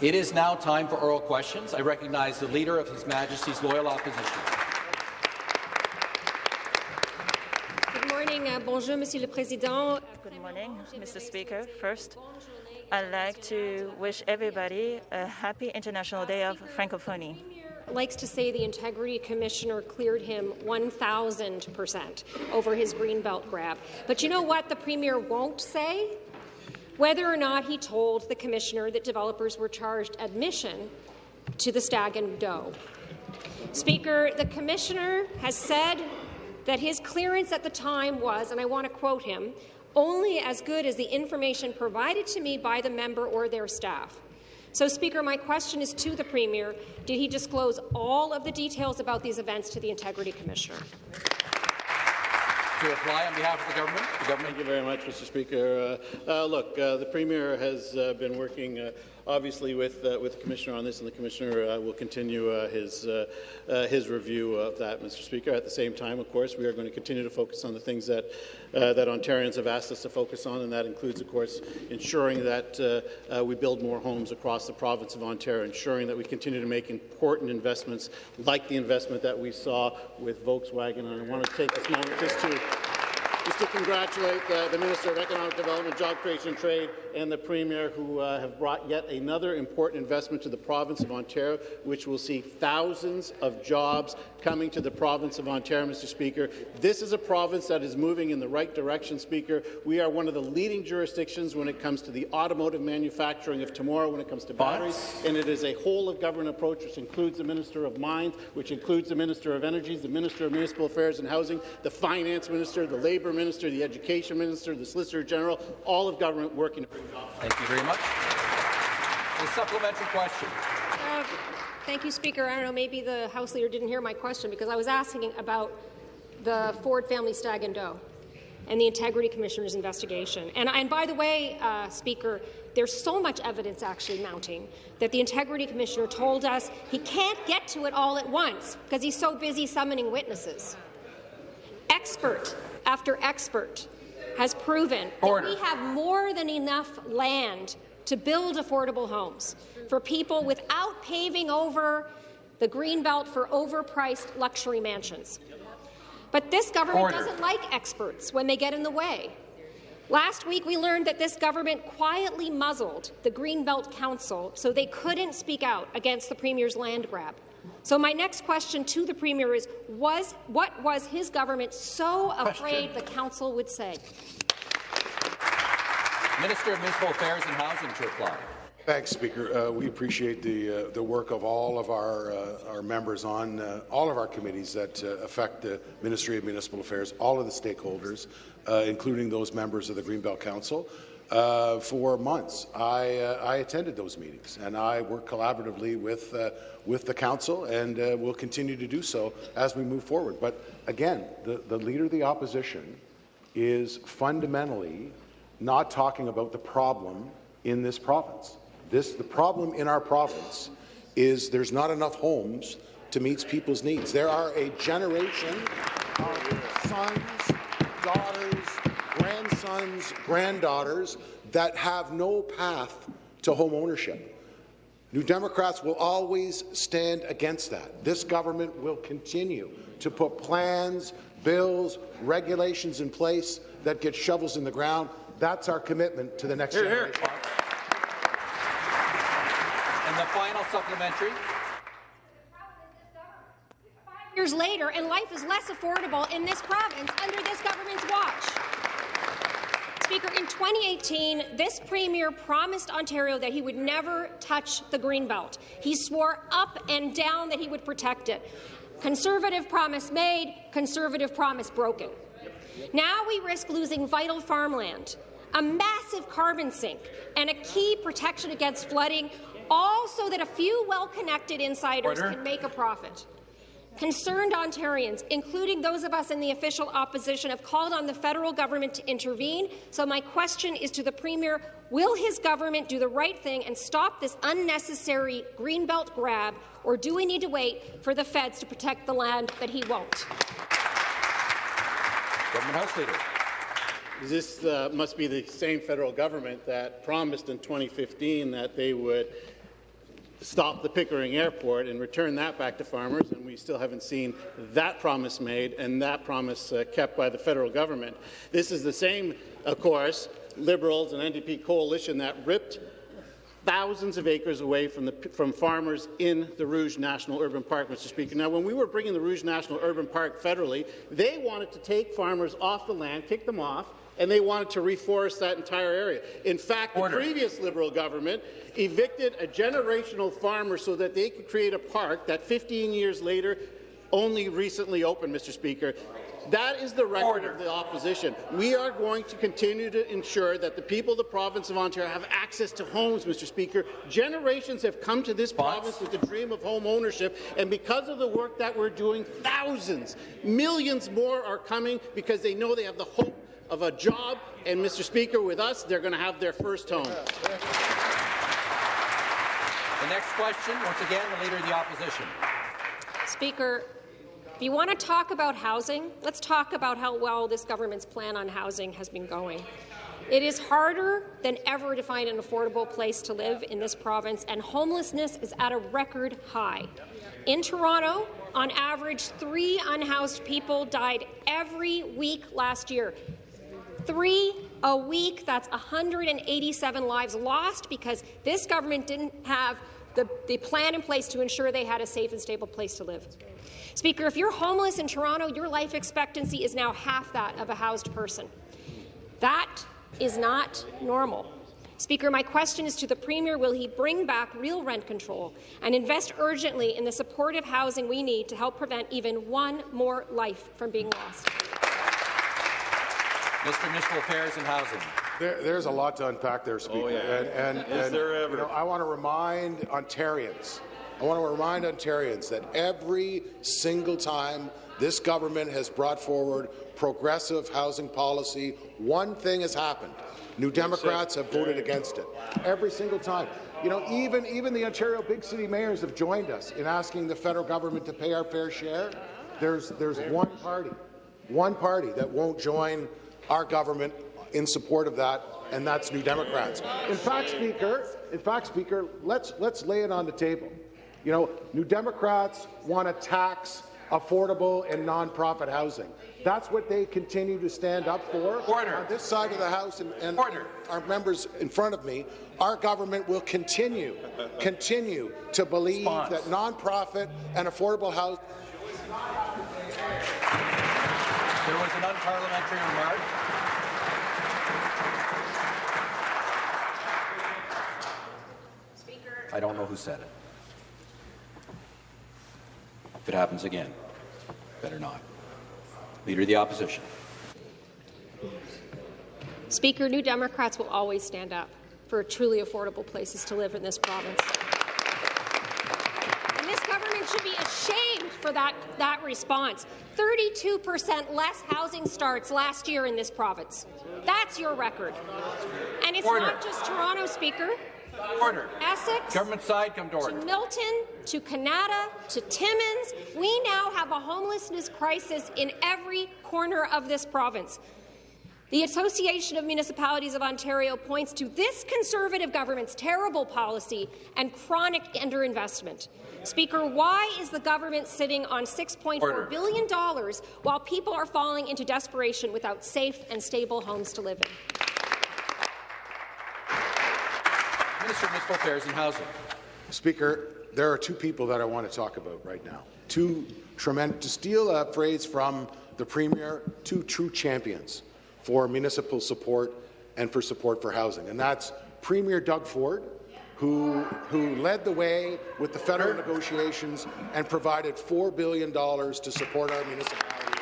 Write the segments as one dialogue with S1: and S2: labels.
S1: It is now time for oral questions. I recognize the Leader of His Majesty's Loyal Opposition.
S2: Good morning. Uh, bonjour, Monsieur le Président.
S3: Good morning, Mr. Speaker. First, I'd like to wish everybody a happy International Day of Francophonie.
S2: Likes to say the Integrity Commissioner cleared him 1,000% over his Greenbelt grab. But you know what the Premier won't say? Whether or not he told the Commissioner that developers were charged admission to the Stag and Doe. Speaker, the Commissioner has said that his clearance at the time was, and I want to quote him, only as good as the information provided to me by the member or their staff. So, Speaker, my question is to the Premier. Did he disclose all of the details about these events to the Integrity Commissioner?
S1: To reply on behalf of the government, the government.
S4: Thank you very much, Mr. Speaker. Uh, uh, look, uh, the Premier has uh, been working uh, obviously with uh, with the Commissioner on this, and the Commissioner uh, will continue uh, his uh, uh, his review of that, Mr. Speaker. At the same time, of course, we are going to continue to focus on the things that uh, that Ontarians have asked us to focus on, and that includes, of course, ensuring that we build more homes across the province of Ontario, ensuring that we continue to make important investments like the investment that we saw with Volkswagen. And I want to take this moment just to just to congratulate uh, the Minister of Economic Development, Job Creation and Trade and the Premier who uh, have brought yet another important investment to the province of Ontario, which will see thousands of jobs coming to the province of Ontario, Mr. Speaker. This is a province that is moving in the right direction, Speaker. We are one of the leading jurisdictions when it comes to the automotive manufacturing of tomorrow, when it comes to batteries, and it is a whole-of-government approach, which includes the Minister of Mines, which includes the Minister of Energy, the Minister of Municipal Affairs and Housing, the Finance Minister, the Labour Minister, the Education Minister, the Solicitor General, all of government working to bring jobs.
S1: Thank you very much. The supplementary question.
S2: Uh, thank you, Speaker. I don't know, maybe the House Leader didn't hear my question because I was asking about the Ford family stag and doe and the Integrity Commissioner's investigation. And, and by the way, uh, Speaker, there's so much evidence actually mounting that the Integrity Commissioner told us he can't get to it all at once because he's so busy summoning witnesses. Expert after expert has proven
S1: Order.
S2: that we have more than enough land to build affordable homes for people without paving over the greenbelt for overpriced luxury mansions. But this government
S1: Order.
S2: doesn't like experts when they get in the way. Last week, we learned that this government quietly muzzled the Greenbelt Council so they couldn't speak out against the Premier's land grab. So my next question to the Premier is, was, what was his government so afraid the Council would say?
S1: Minister of Municipal Affairs and Housing to reply.
S5: Thanks, Speaker. Uh, we appreciate the uh, the work of all of our uh, our members on uh, all of our committees that uh, affect the Ministry of Municipal Affairs, all of the stakeholders, uh, including those members of the Greenbelt Council. Uh, for months, I, uh, I attended those meetings, and I work collaboratively with uh, with the council, and uh, will continue to do so as we move forward. But again, the, the leader of the opposition is fundamentally not talking about the problem in this province. This, the problem in our province is there's not enough homes to meet people's needs. There are a generation of sons, daughters, grandsons, granddaughters that have no path to home ownership. New Democrats will always stand against that. This government will continue to put plans, bills, regulations in place that get shovels in the ground. That's our commitment to the next here, generation.
S1: And the final supplementary.
S2: Years later, and life is less affordable in this province under this government's watch. Speaker, in 2018, this Premier promised Ontario that he would never touch the Greenbelt. He swore up and down that he would protect it. Conservative promise made, conservative promise broken. Now we risk losing vital farmland, a massive carbon sink, and a key protection against flooding, all so that a few well-connected insiders
S1: Order.
S2: can make a profit. Concerned Ontarians, including those of us in the official opposition, have called on the federal government to intervene. So my question is to the Premier, will his government do the right thing and stop this unnecessary Greenbelt grab, or do we need to wait for the feds to protect the land that he won't?
S1: Government House Leader.
S4: This uh, must be the same federal government that promised in 2015 that they would stop the Pickering Airport and return that back to farmers, and we still haven't seen that promise made and that promise uh, kept by the federal government. This is the same, of course, Liberals and NDP coalition that ripped thousands of acres away from, the, from farmers in the Rouge National Urban Park, Mr. Speaker. Now, when we were bringing the Rouge National Urban Park federally, they wanted to take farmers off the land, kick them off, and they wanted to reforest that entire area. In fact,
S1: Order.
S4: the previous Liberal government evicted a generational farmer so that they could create a park that 15 years later only recently opened, Mr. Speaker. That is the record
S1: Order.
S4: of the opposition. We are going to continue to ensure that the people of the province of Ontario have access to homes, Mr. Speaker. Generations have come to this
S1: Response?
S4: province with the dream of home ownership, and because of the work that we're doing, thousands, millions more are coming because they know they have the hope of a job, and Mr. Speaker, with us, they're going to have their first home.
S1: The next question, once again, the Leader of the Opposition.
S2: Speaker, if you want to talk about housing, let's talk about how well this government's plan on housing has been going. It is harder than ever to find an affordable place to live in this province, and homelessness is at a record high. In Toronto, on average, three unhoused people died every week last year. Three a week, that's 187 lives lost because this government didn't have the, the plan in place to ensure they had a safe and stable place to live. Speaker, if you're homeless in Toronto, your life expectancy is now half that of a housed person. That is not normal. Speaker, my question is to the Premier, will he bring back real rent control and invest urgently in the supportive housing we need to help prevent even one more life from being lost?
S1: Mr. Municipal Affairs and Housing.
S5: There, there's a lot to unpack there, Speaker. Oh, and, and, and, you know, I want to remind Ontarians, I want to remind Ontarians that every single time this government has brought forward progressive housing policy, one thing has happened. New Democrats have voted against it. Every single time. You know, even, even the Ontario big city mayors have joined us in asking the federal government to pay our fair share. There's, there's one party, one party that won't join our government in support of that, and that's New Democrats. In fact, Speaker, in fact, Speaker, let's let's lay it on the table. You know, New Democrats want to tax affordable and nonprofit housing. That's what they continue to stand up for.
S1: Order.
S5: On this side of the House and, and
S1: Order.
S5: our members in front of me, our government will continue, continue to believe
S1: Response.
S5: that nonprofit and affordable housing
S1: There was an unparliamentary remark. Speaker. I don't know who said it. If it happens again, better not. Leader of the Opposition.
S2: Speaker, New Democrats will always stand up for truly affordable places to live in this province. And this government should be ashamed for that, that response. 32% less housing starts last year in this province. That's your record. And it's
S1: Order.
S2: not just Toronto, Speaker.
S1: Order.
S2: Essex,
S1: Government side, come to
S2: to
S1: order.
S2: Milton, to Kenora, to Timmins, we now have a homelessness crisis in every corner of this province. The Association of Municipalities of Ontario points to this Conservative government's terrible policy and chronic underinvestment. Speaker, why is the government sitting on $6.4
S1: Order.
S2: billion dollars while people are falling into desperation without safe and stable homes to live in?
S1: Minister of Municipal Affairs and Housing.
S5: Speaker, there are two people that I want to talk about right now. Two tremendous, to steal a phrase from the Premier, two true champions for municipal support and for support for housing. And that's Premier Doug Ford, who, who led the way with the federal negotiations and provided $4 billion to support our municipalities.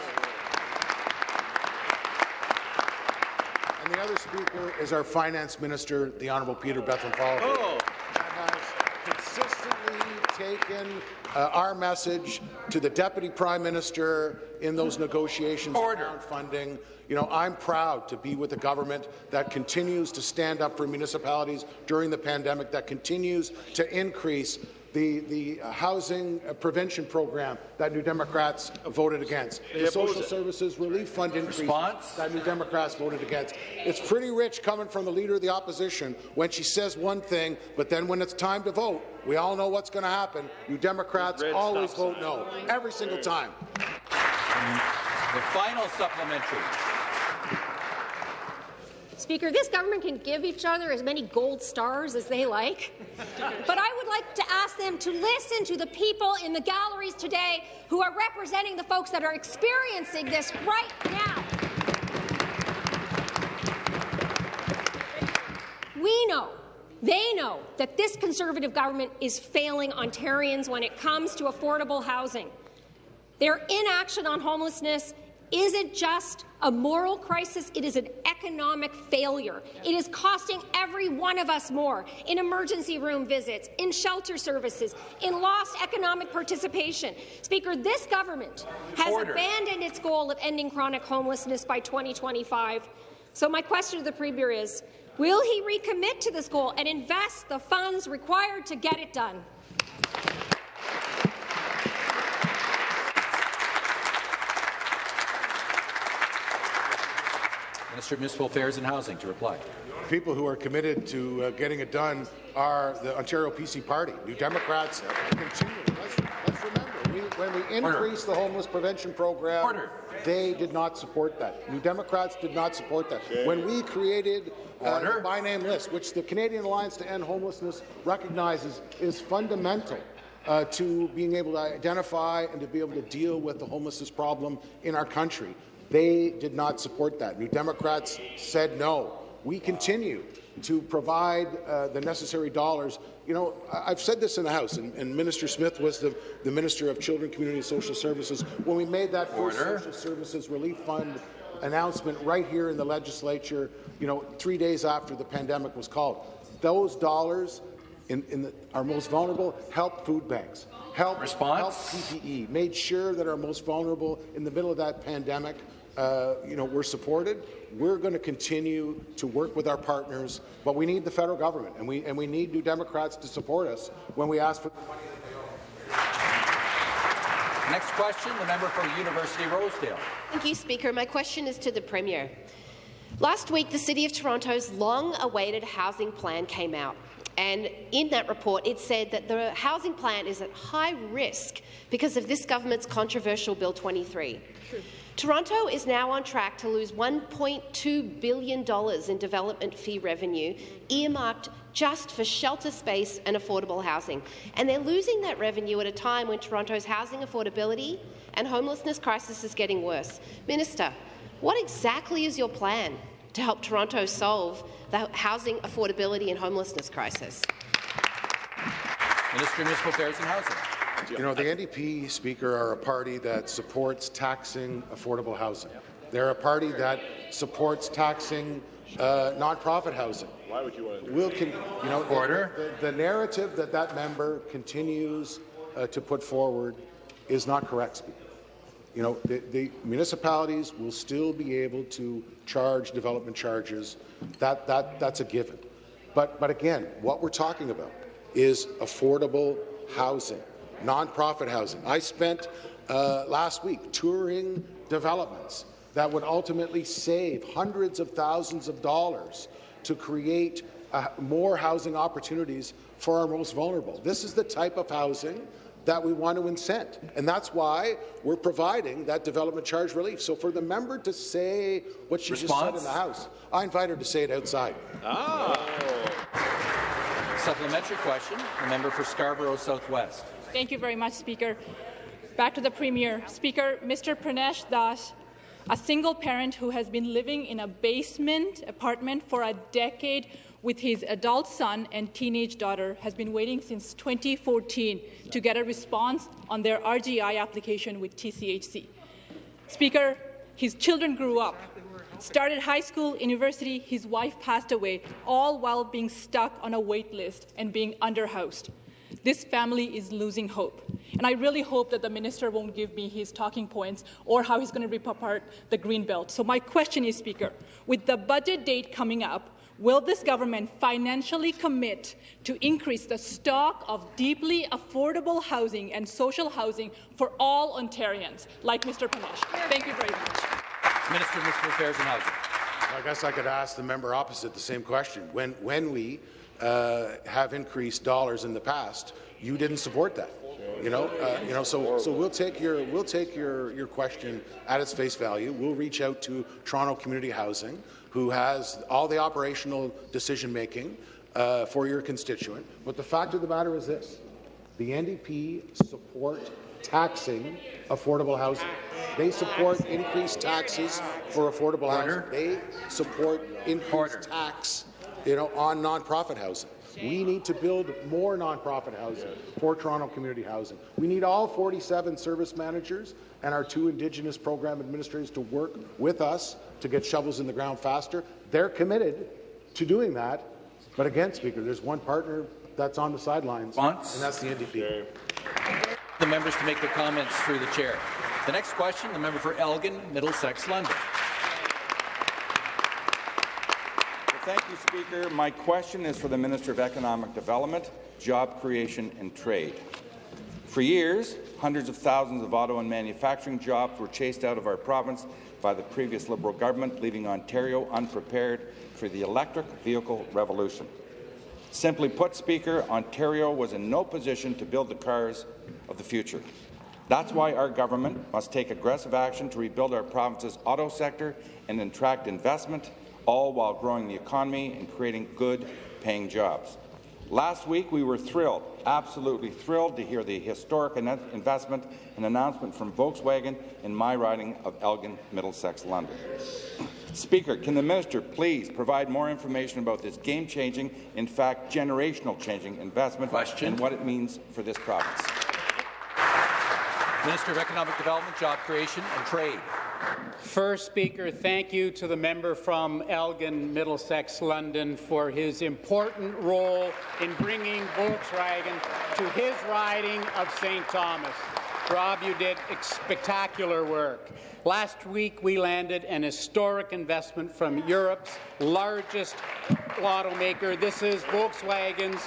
S5: And the other speaker is our finance minister, the Honourable Peter Bethlenfalvy.
S1: Oh.
S5: that has consistently taken uh, our message to the Deputy Prime Minister in those negotiations
S1: Order.
S5: around funding. You know, I'm proud to be with a government that continues to stand up for municipalities during the pandemic, that continues to increase the, the uh, housing uh, prevention program that New Democrats voted against, the social services relief fund increase
S1: Response?
S5: that New Democrats voted against. It's pretty rich coming from the Leader of the Opposition when she says one thing, but then when it's time to vote, we all know what's going to happen. New Democrats always vote no, every single time.
S1: The final supplementary.
S2: Speaker, this government can give each other as many gold stars as they like, but I would like to ask them to listen to the people in the galleries today who are representing the folks that are experiencing this right now. We know, they know, that this Conservative government is failing Ontarians when it comes to affordable housing. Their inaction on homelessness isn't just a moral crisis, it is an economic failure. It is costing every one of us more in emergency room visits, in shelter services, in lost economic participation. Speaker, this government has
S1: Order.
S2: abandoned its goal of ending chronic homelessness by 2025. So my question to the Premier is, will he recommit to this goal and invest the funds required to get it done?
S1: Minister of Municipal Affairs and Housing to reply.
S5: People who are committed to uh, getting it done are the Ontario PC Party. New Democrats continue. Let's, let's remember, we, when we increased the homeless prevention program,
S1: Order.
S5: they did not support that. New Democrats did not support that. When we created uh, the by name list, which the Canadian Alliance to End Homelessness recognizes is fundamental uh, to being able to identify and to be able to deal with the homelessness problem in our country. They did not support that. New Democrats said no. We continue to provide uh, the necessary dollars. You know, I've said this in the House, and, and Minister Smith was the, the Minister of Children, Community and Social Services when we made that first
S1: Order.
S5: social services relief fund announcement right here in the legislature, you know, three days after the pandemic was called. Those dollars in, in the, our most vulnerable help food banks, help,
S1: Response?
S5: help PPE, made sure that our most vulnerable in the middle of that pandemic, uh, you know, we're supported. We're going to continue to work with our partners, but we need the federal government, and we and we need New Democrats to support us when we ask for the money. That they owe.
S1: Next question, the member for University Rosedale.
S6: Thank you, Speaker. My question is to the Premier. Last week, the City of Toronto's long-awaited housing plan came out. And in that report, it said that the housing plan is at high risk because of this government's controversial Bill 23. Toronto is now on track to lose $1.2 billion in development fee revenue earmarked just for shelter space and affordable housing. And they're losing that revenue at a time when Toronto's housing affordability and homelessness crisis is getting worse. Minister, what exactly is your plan to help Toronto solve the housing affordability and homelessness crisis?
S1: Minister of Municipal Affairs and Housing.
S5: You know, the NDP, Speaker, are a party that supports taxing affordable housing. They're a party that supports taxing uh, nonprofit housing.
S7: Why would you want to
S5: We'll con- you know, the-
S1: Order.
S5: The, the narrative that that member continues uh, to put forward is not correct, Speaker. You know, the, the municipalities will still be able to charge development charges. That, that, that's a given. But, but again, what we're talking about is affordable housing, nonprofit housing. I spent uh, last week touring developments that would ultimately save hundreds of thousands of dollars to create uh, more housing opportunities for our most vulnerable. This is the type of housing that we want to incent, and that's why we're providing that development charge relief. So for the member to say what she just said in the House, I invite her to say it outside.
S1: Supplementary question, the member for Scarborough Southwest.
S8: Thank you very much, Speaker. Back to the Premier. Speaker, Mr. Pranesh Das, a single parent who has been living in a basement apartment for a decade with his adult son and teenage daughter, has been waiting since 2014 to get a response on their RGI application with TCHC. Speaker, his children grew up, started high school, university, his wife passed away, all while being stuck on a wait list and being underhoused. This family is losing hope. And I really hope that the minister won't give me his talking points or how he's going to rip apart the green belt. So my question is, Speaker, with the budget date coming up, Will this government financially commit to increase the stock of deeply affordable housing and social housing for all Ontarians, like Mr. Panesh? Thank you very much.
S1: Minister of Municipal Affairs and Housing.
S5: I guess I could ask the member opposite the same question. When, when we uh, have increased dollars in the past, you didn't support that. You know, uh, you know. So, so we'll take your we'll take your your question at its face value. We'll reach out to Toronto Community Housing, who has all the operational decision making uh, for your constituent. But the fact of the matter is this: the NDP support taxing affordable housing. They support increased taxes for affordable housing. They support increased tax, you know, on nonprofit housing. We need to build more nonprofit housing for Toronto Community Housing. We need all 47 service managers and our two Indigenous program administrators to work with us to get shovels in the ground faster. They're committed to doing that. But again, Speaker, there's one partner that's on the sidelines,
S1: Response?
S5: and that's the NDP.
S1: The members to make their comments through the chair. The next question, the member for Elgin, Middlesex, London.
S7: Thank you, Speaker. My question is for the Minister of Economic Development, Job Creation and Trade. For years, hundreds of thousands of auto and manufacturing jobs were chased out of our province by the previous Liberal government, leaving Ontario unprepared for the electric vehicle revolution. Simply put, Speaker, Ontario was in no position to build the cars of the future. That's why our government must take aggressive action to rebuild our province's auto sector and attract investment, all while growing the economy and creating good paying jobs. Last week, we were thrilled, absolutely thrilled, to hear the historic investment and announcement from Volkswagen in my riding of Elgin, Middlesex, London. Speaker, can the minister please provide more information about this game-changing, in fact, generational-changing investment
S1: Question.
S7: and what it means for this province?
S1: Minister of Economic Development, Job Creation and Trade.
S9: First Speaker, thank you to the member from Elgin, Middlesex, London for his important role in bringing Volkswagen to his riding of St. Thomas. Rob, you did spectacular work. Last week, we landed an historic investment from Europe's largest automaker. This is Volkswagen's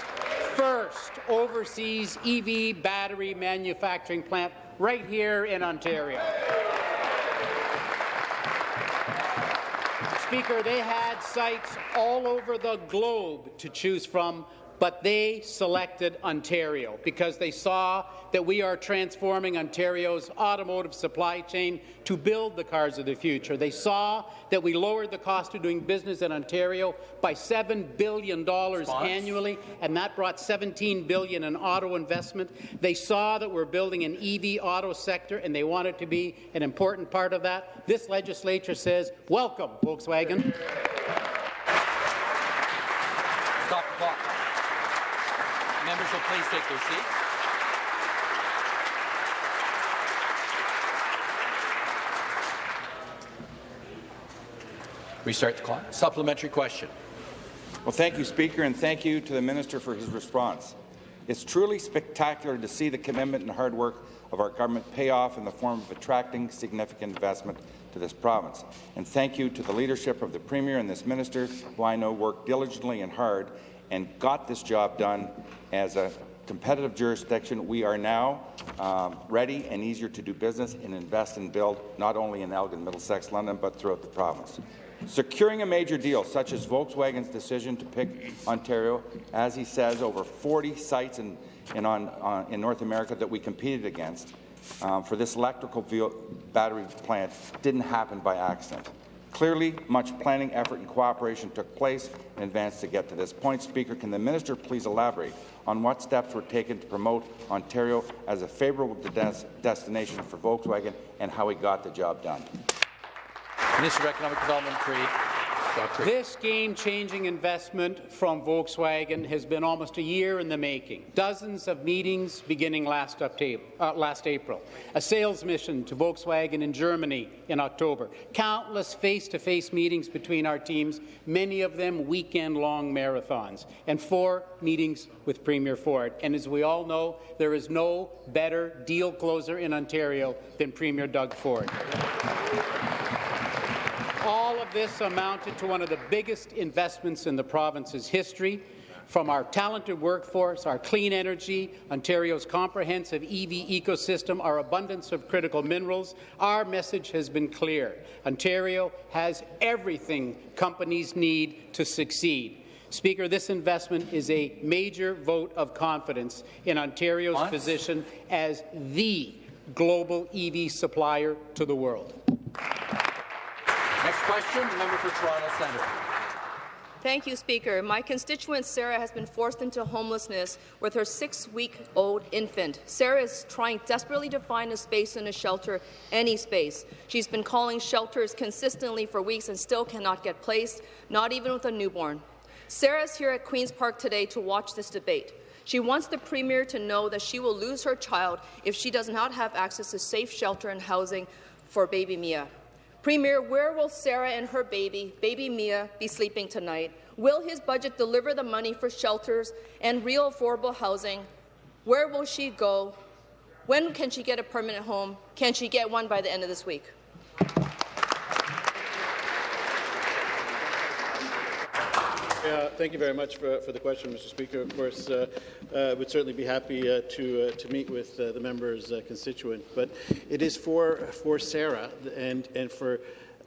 S9: first overseas EV battery manufacturing plant right here in Ontario. Speaker, they had sites all over the globe to choose from, but they selected Ontario because they saw that we are transforming Ontario's automotive supply chain to build the cars of the future. They saw that we lowered the cost of doing business in Ontario by $7 billion annually, and that brought 17 billion in auto investment. They saw that we're building an EV auto sector, and they wanted it to be an important part of that. This legislature says, welcome, Volkswagen.
S1: Stop the clock. Members will please take their seats. Restart the clock. Supplementary question.
S7: Well, thank you, Speaker, and thank you to the Minister for his response. It's truly spectacular to see the commitment and hard work of our government pay off in the form of attracting significant investment to this province. And thank you to the leadership of the Premier and this Minister, who I know worked diligently and hard and got this job done as a competitive jurisdiction. We are now um, ready and easier to do business and invest and build, not only in Elgin, Middlesex, London, but throughout the province. Securing a major deal, such as Volkswagen's decision to pick Ontario, as he says, over 40 sites in, in, on, on, in North America that we competed against um, for this electrical battery plant didn't happen by accident. Clearly, much planning, effort, and cooperation took place in advance to get to this point. Speaker, can the minister please elaborate on what steps were taken to promote Ontario as a favourable des- destination for Volkswagen and how he got the job done?
S1: Minister of Economic Development, Job
S9: This game-changing investment from Volkswagen has been almost a year in the making. Dozens of meetings beginning last, uh, last April. A sales mission to Volkswagen in Germany in October. Countless face-to-face meetings between our teams, many of them weekend-long marathons. And four meetings with Premier Ford. And as we all know, there is no better deal closer in Ontario than Premier Doug Ford. All of this amounted to one of the biggest investments in the province's history, from our talented workforce, our clean energy, Ontario's comprehensive EV ecosystem, our abundance of critical minerals, our message has been clear. Ontario has everything companies need to succeed. Speaker, this investment is a major vote of confidence in Ontario's
S1: Once.
S9: position as the global EV supplier to the world.
S1: Question, member for Toronto Centre.
S10: Thank you, Speaker. My constituent Sarah has been forced into homelessness with her six-week-old infant. Sarah is trying desperately to find a space in a shelter, any space. She's been calling shelters consistently for weeks and still cannot get placed, not even with a newborn. Sarah is here at Queen's Park today to watch this debate. She wants the Premier to know that she will lose her child if she does not have access to safe shelter and housing for baby Mia. Premier, where will Sarah and her baby, baby Mia, be sleeping tonight? Will his budget deliver the money for shelters and real affordable housing? Where will she go? When can she get a permanent home? Can she get one by the end of this week?
S4: Yeah, thank you very much for, for the question, Mr. Speaker. Of course, uh, uh, would certainly be happy uh, to uh, to meet with uh, the member's uh, constituent, but it is for for Sarah and and for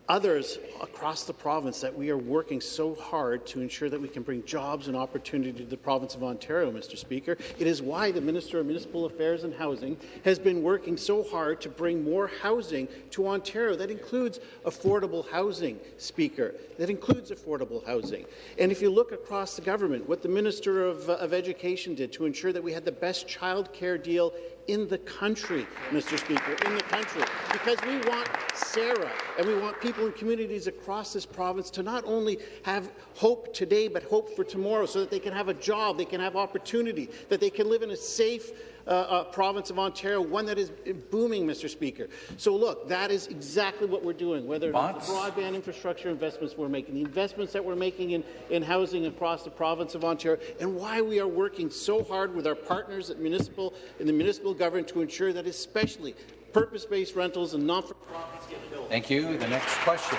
S4: others across the province that we are working so hard to ensure that we can bring jobs and opportunity to the province of Ontario, Mr. Speaker. It is why the Minister of Municipal Affairs and Housing has been working so hard to bring more housing to Ontario. That includes affordable housing, Speaker. That includes affordable housing. And if you look across the government, what the Minister of, uh, of Education did to ensure that we had the best child care deal in the country, Mr. Speaker, in the country, because we want Sarah and we want people in communities across this province to not only have hope today, but hope for tomorrow so that they can have a job, they can have opportunity, that they can live in a safe, uh, uh, province of Ontario, one that is booming, Mr. Speaker. So look, that is exactly what we're doing, whether it's the broadband infrastructure investments we're making, the investments that we're making in, in housing across the province of Ontario, and why we are working so hard with our partners at municipal, in the municipal government to ensure that especially purpose-based rentals and not-for-profits get built.
S1: Thank you. The next question,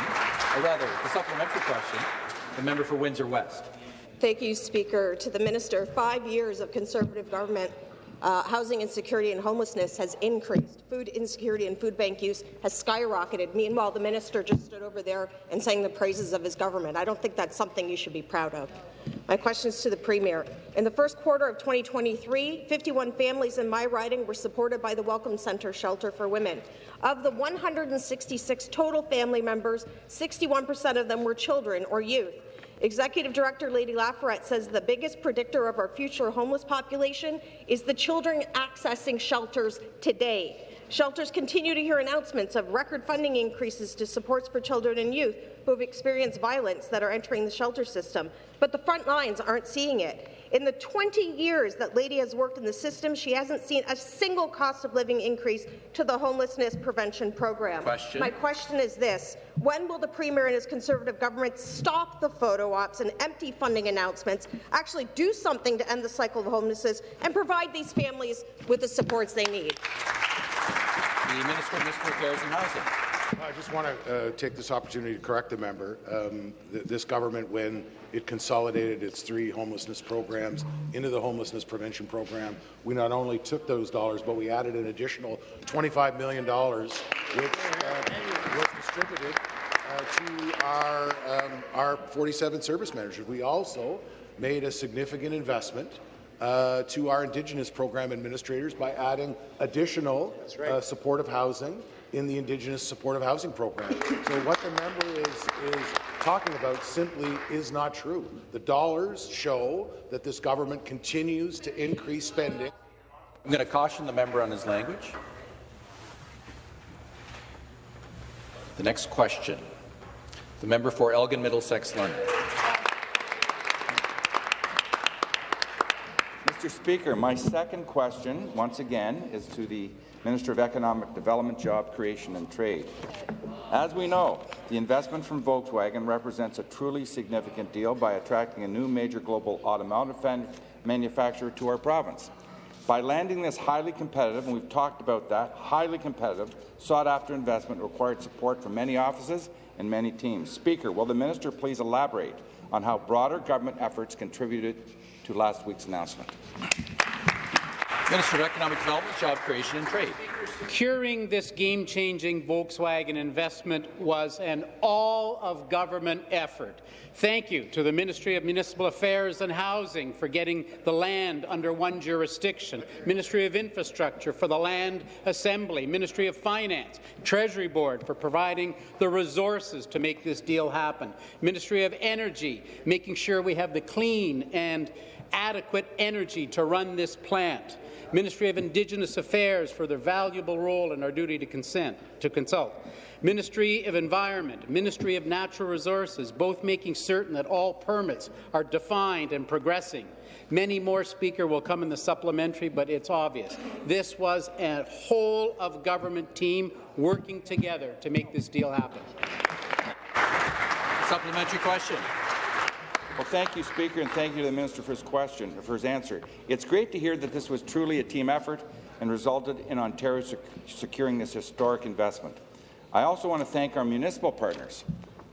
S1: or rather, the supplementary question, the member for Windsor West.
S11: Thank you, Speaker. To the Minister, five years of Conservative government uh, housing insecurity and homelessness has increased. Food insecurity and food bank use has skyrocketed. Meanwhile, the minister just stood over there and sang the praises of his government. I don't think that's something you should be proud of. My question is to the Premier. In the first quarter of 2023, 51 families in my riding were supported by the Welcome Centre Shelter for Women. Of the 166 total family members, 61% of them were children or youth. Executive Director Lady Laforet says the biggest predictor of our future homeless population is the children accessing shelters today. Shelters continue to hear announcements of record funding increases to supports for children and youth who have experienced violence that are entering the shelter system, but the front lines aren't seeing it. In the 20 years that Lady has worked in the system, she hasn't seen a single cost of living increase to the homelessness prevention program.
S1: Question.
S11: My question is this. When will the Premier and his Conservative government stop the photo ops and empty funding announcements, actually do something to end the cycle of homelessness, and provide these families with the supports they need?
S1: The Minister of Municipal Affairs and Housing.
S5: I just want to uh, take this opportunity to correct the member. Um, th this government, when it consolidated its three homelessness programs into the homelessness prevention program, we not only took those dollars, but we added an additional $25 million, which uh, was distributed uh, to our, um, our 47 service managers. We also made a significant investment uh, to our Indigenous program administrators by adding additional
S4: right.
S5: uh, supportive housing in the Indigenous supportive housing program. So what the member is, is talking about simply is not true. The dollars show that this government continues to increase spending.
S1: I'm going to caution the member on his language. The next question. The member for Elgin Middlesex London.
S7: Mr. Speaker, my second question, once again, is to the Minister of Economic Development, Job Creation and Trade. As we know, the investment from Volkswagen represents a truly significant deal by attracting a new major global automotive manufacturer to our province. By landing this highly competitive, and we've talked about that, highly competitive, sought-after investment required support from many offices and many teams. Speaker, will the minister please elaborate on how broader government efforts contributed to last week's announcement?
S1: Minister of Economic Development, Job Creation and Trade.
S9: Securing this game-changing Volkswagen investment was an all-of-government effort. Thank you to the Ministry of Municipal Affairs and Housing for getting the land under one jurisdiction, Ministry of Infrastructure for the land assembly, Ministry of Finance, Treasury Board for providing the resources to make this deal happen, Ministry of Energy making sure we have the clean and adequate energy to run this plant. Ministry of Indigenous Affairs for their valuable role in our duty to, consent, to consult. Ministry of Environment, Ministry of Natural Resources, both making certain that all permits are defined and progressing. Many more, Speaker, will come in the supplementary, but it's obvious. This was a whole-of-government team working together to make this deal happen.
S1: Supplementary question.
S7: Well, thank you, Speaker, and thank you to the Minister for his question, for his answer. It's great to hear that this was truly a team effort and resulted in Ontario sec securing this historic investment. I also want to thank our municipal partners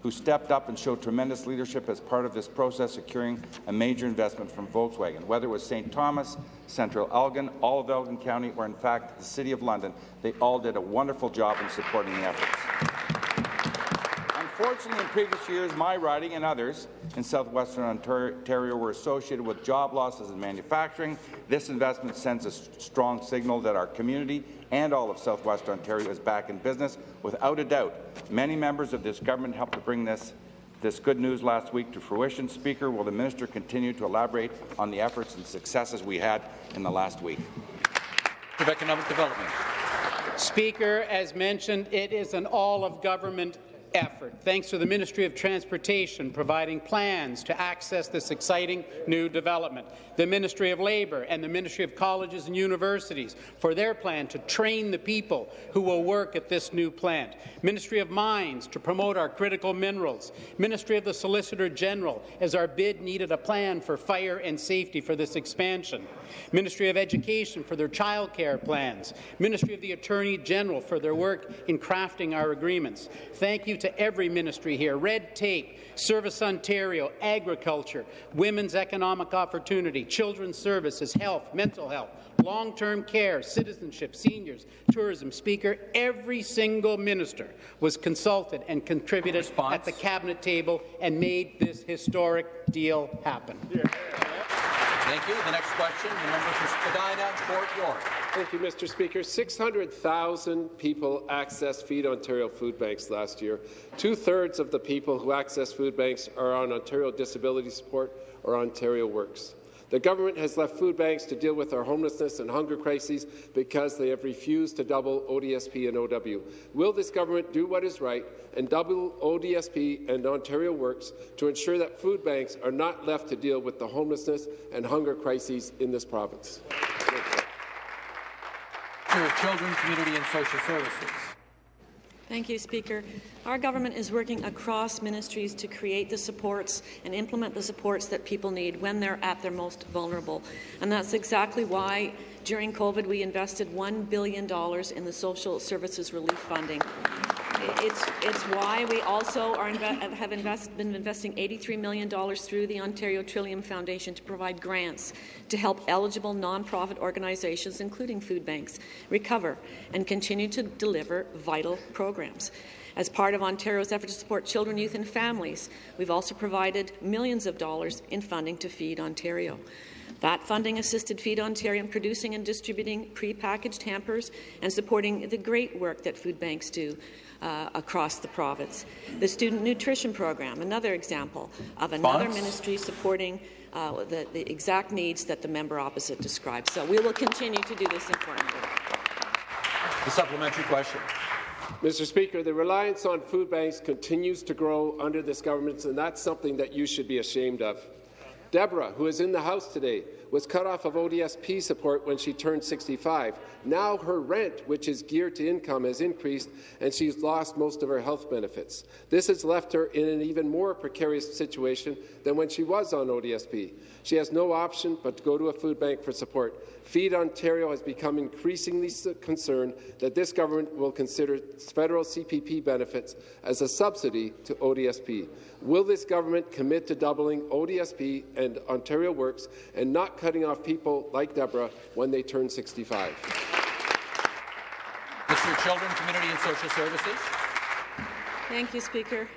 S7: who stepped up and showed tremendous leadership as part of this process, securing a major investment from Volkswagen. Whether it was St. Thomas, Central Elgin, all of Elgin County, or in fact the City of London, they all did a wonderful job in supporting the efforts. Unfortunately, in previous years, my riding and others in southwestern Ontario were associated with job losses in manufacturing. This investment sends a strong signal that our community and all of southwestern Ontario is back in business. Without a doubt, many members of this government helped to bring this this good news last week to fruition. Speaker, will the minister continue to elaborate on the efforts and successes we had in the last week?
S1: Of Economic Development.
S9: Speaker, as mentioned, it is an all-of-government effort, thanks to the Ministry of Transportation providing plans to access this exciting new development, the Ministry of Labour and the Ministry of Colleges and Universities for their plan to train the people who will work at this new plant, Ministry of Mines to promote our critical minerals, Ministry of the Solicitor General as our bid needed a plan for fire and safety for this expansion, Ministry of Education for their childcare plans, Ministry of the Attorney General for their work in crafting our agreements. Thank you to to every ministry here, red tape, Service Ontario, agriculture, women's economic opportunity, children's services, health, mental health, long-term care, citizenship, seniors, tourism. Speaker, every single minister was consulted and contributed Response. at the cabinet table and made this historic deal happen. Yeah.
S1: Thank you. The next question, the member for Spadina, Fort York.
S12: Thank you, Mr. Speaker. 600,000 people accessed Feed Ontario food banks last year. Two-thirds of the people who access food banks are on Ontario Disability Support or Ontario Works. The government has left food banks to deal with our homelessness and hunger crises because they have refused to double ODSP and OW. Will this government do what is right and double ODSP and Ontario Works to ensure that food banks are not left to deal with the homelessness and hunger crises in this province?
S1: Children, Community and Social Services.
S13: Thank you, Speaker. Our government is working across ministries to create the supports and implement the supports that people need when they're at their most vulnerable. And that's exactly why during COVID we invested $1 billion in the social services relief funding. It's, it's why we also inve have invest, been investing $83 million through the Ontario Trillium Foundation to provide grants to help eligible nonprofit organizations, including food banks, recover and continue to deliver vital programs. As part of Ontario's effort to support children, youth and families, we've also provided millions of dollars in funding to Feed Ontario. That funding assisted Feed Ontario in producing and distributing pre-packaged hampers and supporting the great work that food banks do uh, across the province. The Student Nutrition Program, another example of another ministry supporting uh, the, the exact needs that the member opposite described. So we will continue to do this important work.
S1: The supplementary question.
S12: Mr. Speaker, the reliance on food banks continues to grow under this government, and that's something that you should be ashamed of. Deborah, who is in the House today, was cut off of ODSP support when she turned 65. Now her rent, which is geared to income, has increased, and she's lost most of her health benefits. This has left her in an even more precarious situation than when she was on ODSP. She has no option but to go to a food bank for support. Feed Ontario has become increasingly concerned that this government will consider federal CPP benefits as a subsidy to ODSP. Will this government commit to doubling ODSP and Ontario Works and not cutting off people like Deborah when they turn 65?
S1: Mr. Children, Community and Social Services.
S13: Thank you, Speaker.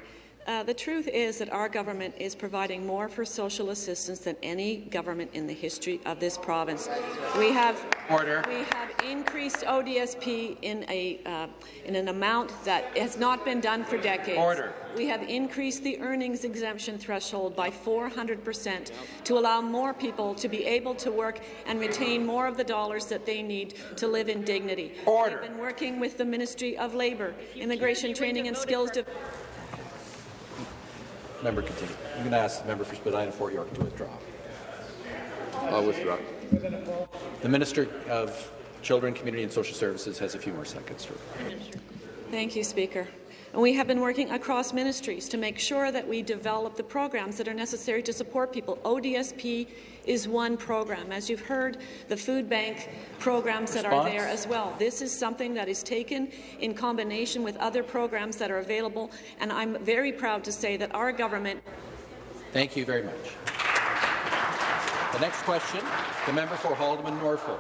S13: Uh, the truth is that our government is providing more for social assistance than any government in the history of this province. We have
S1: Order.
S13: We have increased ODSP in a uh, in an amount that has not been done for decades.
S1: Order.
S13: We have increased the earnings exemption threshold by 400 percent to allow more people to be able to work and retain more of the dollars that they need to live in dignity.
S1: Order.
S13: We've been working with the Ministry of Labour, Immigration Training and Skills Development.
S1: Member continue. I'm going to ask the member for Spadina Fort York to withdraw.
S12: I'll withdraw.
S1: The Minister of Children, Community and Social Services has a few more seconds.
S13: Thank you, Speaker. And we have been working across ministries to make sure that we develop the programs that are necessary to support people. ODSP is one program. As you've heard, the food bank programs that are there as well. This is something that is taken in combination with other programs that are available, and I'm very proud to say that our government.
S1: Thank you very much. The next question, the member for Haldimand Norfolk.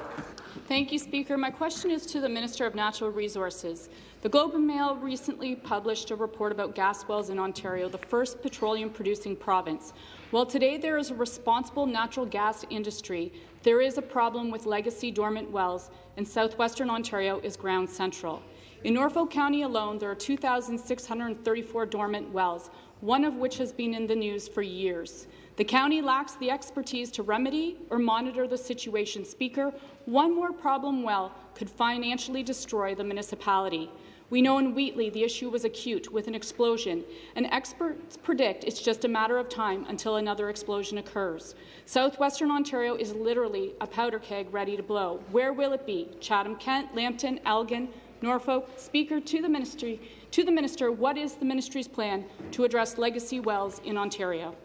S8: Thank you, Speaker. My question is to the Minister of Natural Resources. The Globe and Mail recently published a report about gas wells in Ontario, the first petroleum-producing province. While today there is a responsible natural gas industry, there is a problem with legacy dormant wells, and southwestern Ontario is ground central. In Norfolk County alone, there are 2,634 dormant wells, one of which has been in the news for years. The county lacks the expertise to remedy or monitor the situation. Speaker, one more problem well could financially destroy the municipality. We know in Wheatley the issue was acute with an explosion, and experts predict it's just a matter of time until another explosion occurs. Southwestern Ontario is literally a powder keg ready to blow. Where will it be? Chatham-Kent, Lambton, Elgin, Norfolk. Speaker, to the ministry, to the minister, what is the ministry's plan to address legacy wells in Ontario?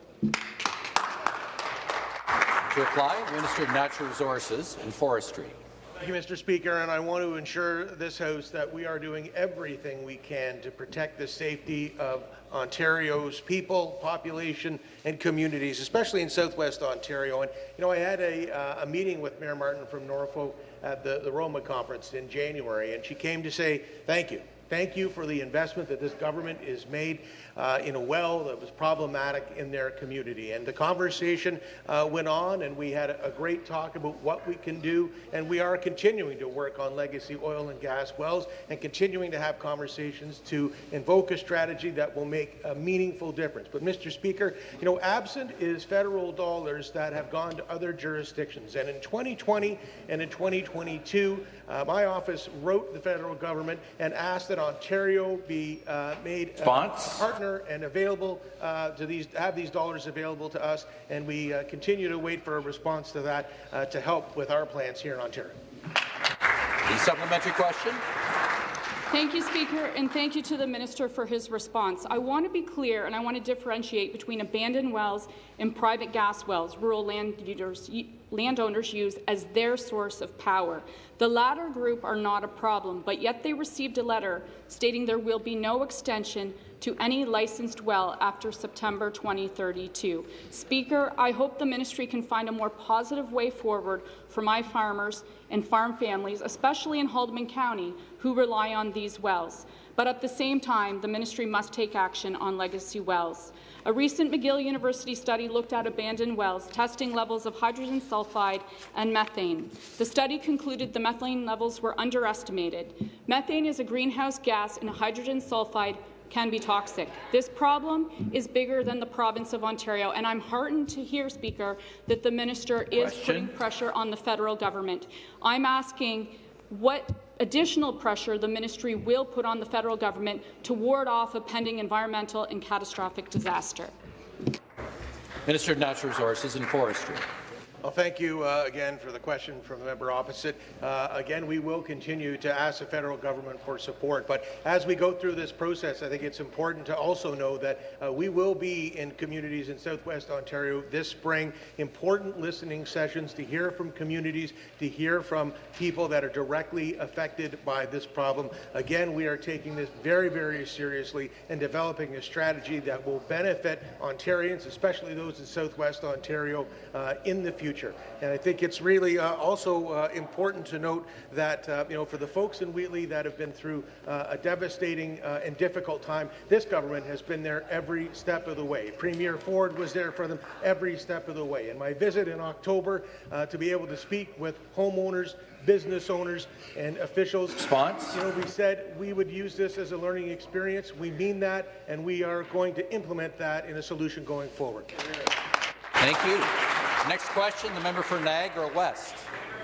S1: To reply, Minister of Natural Resources and Forestry.
S14: Thank you, Mr. Speaker, and I want to ensure this House that we are doing everything we can to protect the safety of Ontario's people, population, and communities, especially in southwest Ontario. And you know, I had a, uh, a meeting with Mayor Martin from Norfolk at the, the Roma conference in January, and she came to say thank you. Thank you for the investment that this government has made uh, in a well that was problematic in their community. And the conversation uh, went on, and we had a, great talk about what we can do. And we are continuing to work on legacy oil and gas wells and continuing to have conversations to invoke a strategy that will make a meaningful difference. But, Mr. Speaker, you know, absent is federal dollars that have gone to other jurisdictions. And in 2020 and in 2022, uh, my office wrote the federal government and asked that Ontario be uh, made a partner and available uh, to these have these dollars available to us, and we uh, continue to wait for a response to that uh, to help with our plans here in Ontario.
S1: The supplementary question.
S8: Thank you, Speaker, and thank you to the Minister for his response. I want to be clear and I want to differentiate between abandoned wells and private gas wells rural landowners, use as their source of power. The latter group are not a problem, but yet they received a letter stating there will be no extension to any licensed well after September 2032. Speaker, I hope the ministry can find a more positive way forward for my farmers and farm families, especially in Haldimand County, who rely on these wells. But at the same time, the ministry must take action on legacy wells. A recent McGill University study looked at abandoned wells, testing levels of hydrogen sulfide and methane. The study concluded the methane levels were underestimated. Methane is a greenhouse gas, and hydrogen sulfide can be toxic. This problem is bigger than the province of Ontario, and I'm heartened to hear, Speaker, that the minister is Question. putting pressure on the federal government. I'm asking what additional pressure the ministry will put on the federal government to ward off a pending environmental and catastrophic disaster.
S1: Minister of Natural Resources and Forestry.
S14: Well, thank you uh, again for the question from the member opposite. Uh, again, we will continue to ask the federal government for support. But as we go through this process, I think it's important to also know that uh, we will be in communities in southwest Ontario this spring, important listening sessions to hear from communities, to hear from people that are directly affected by this problem. Again, we are taking this very, very seriously and developing a strategy that will benefit Ontarians, especially those in southwest Ontario, uh, in the future future. And I think it's really uh, also uh, important to note that, uh, you know, for the folks in Wheatley that have been through uh, a devastating uh, and difficult time, this government has been there every step of the way. Premier Ford was there for them every step of the way. And my visit in October uh, to be able to speak with homeowners, business owners and officials.
S1: Response?
S14: You know, we said we would use this as a learning experience. We mean that, and we are going to implement that in a solution going forward.
S1: Thank you. Next question, the member for Niagara West.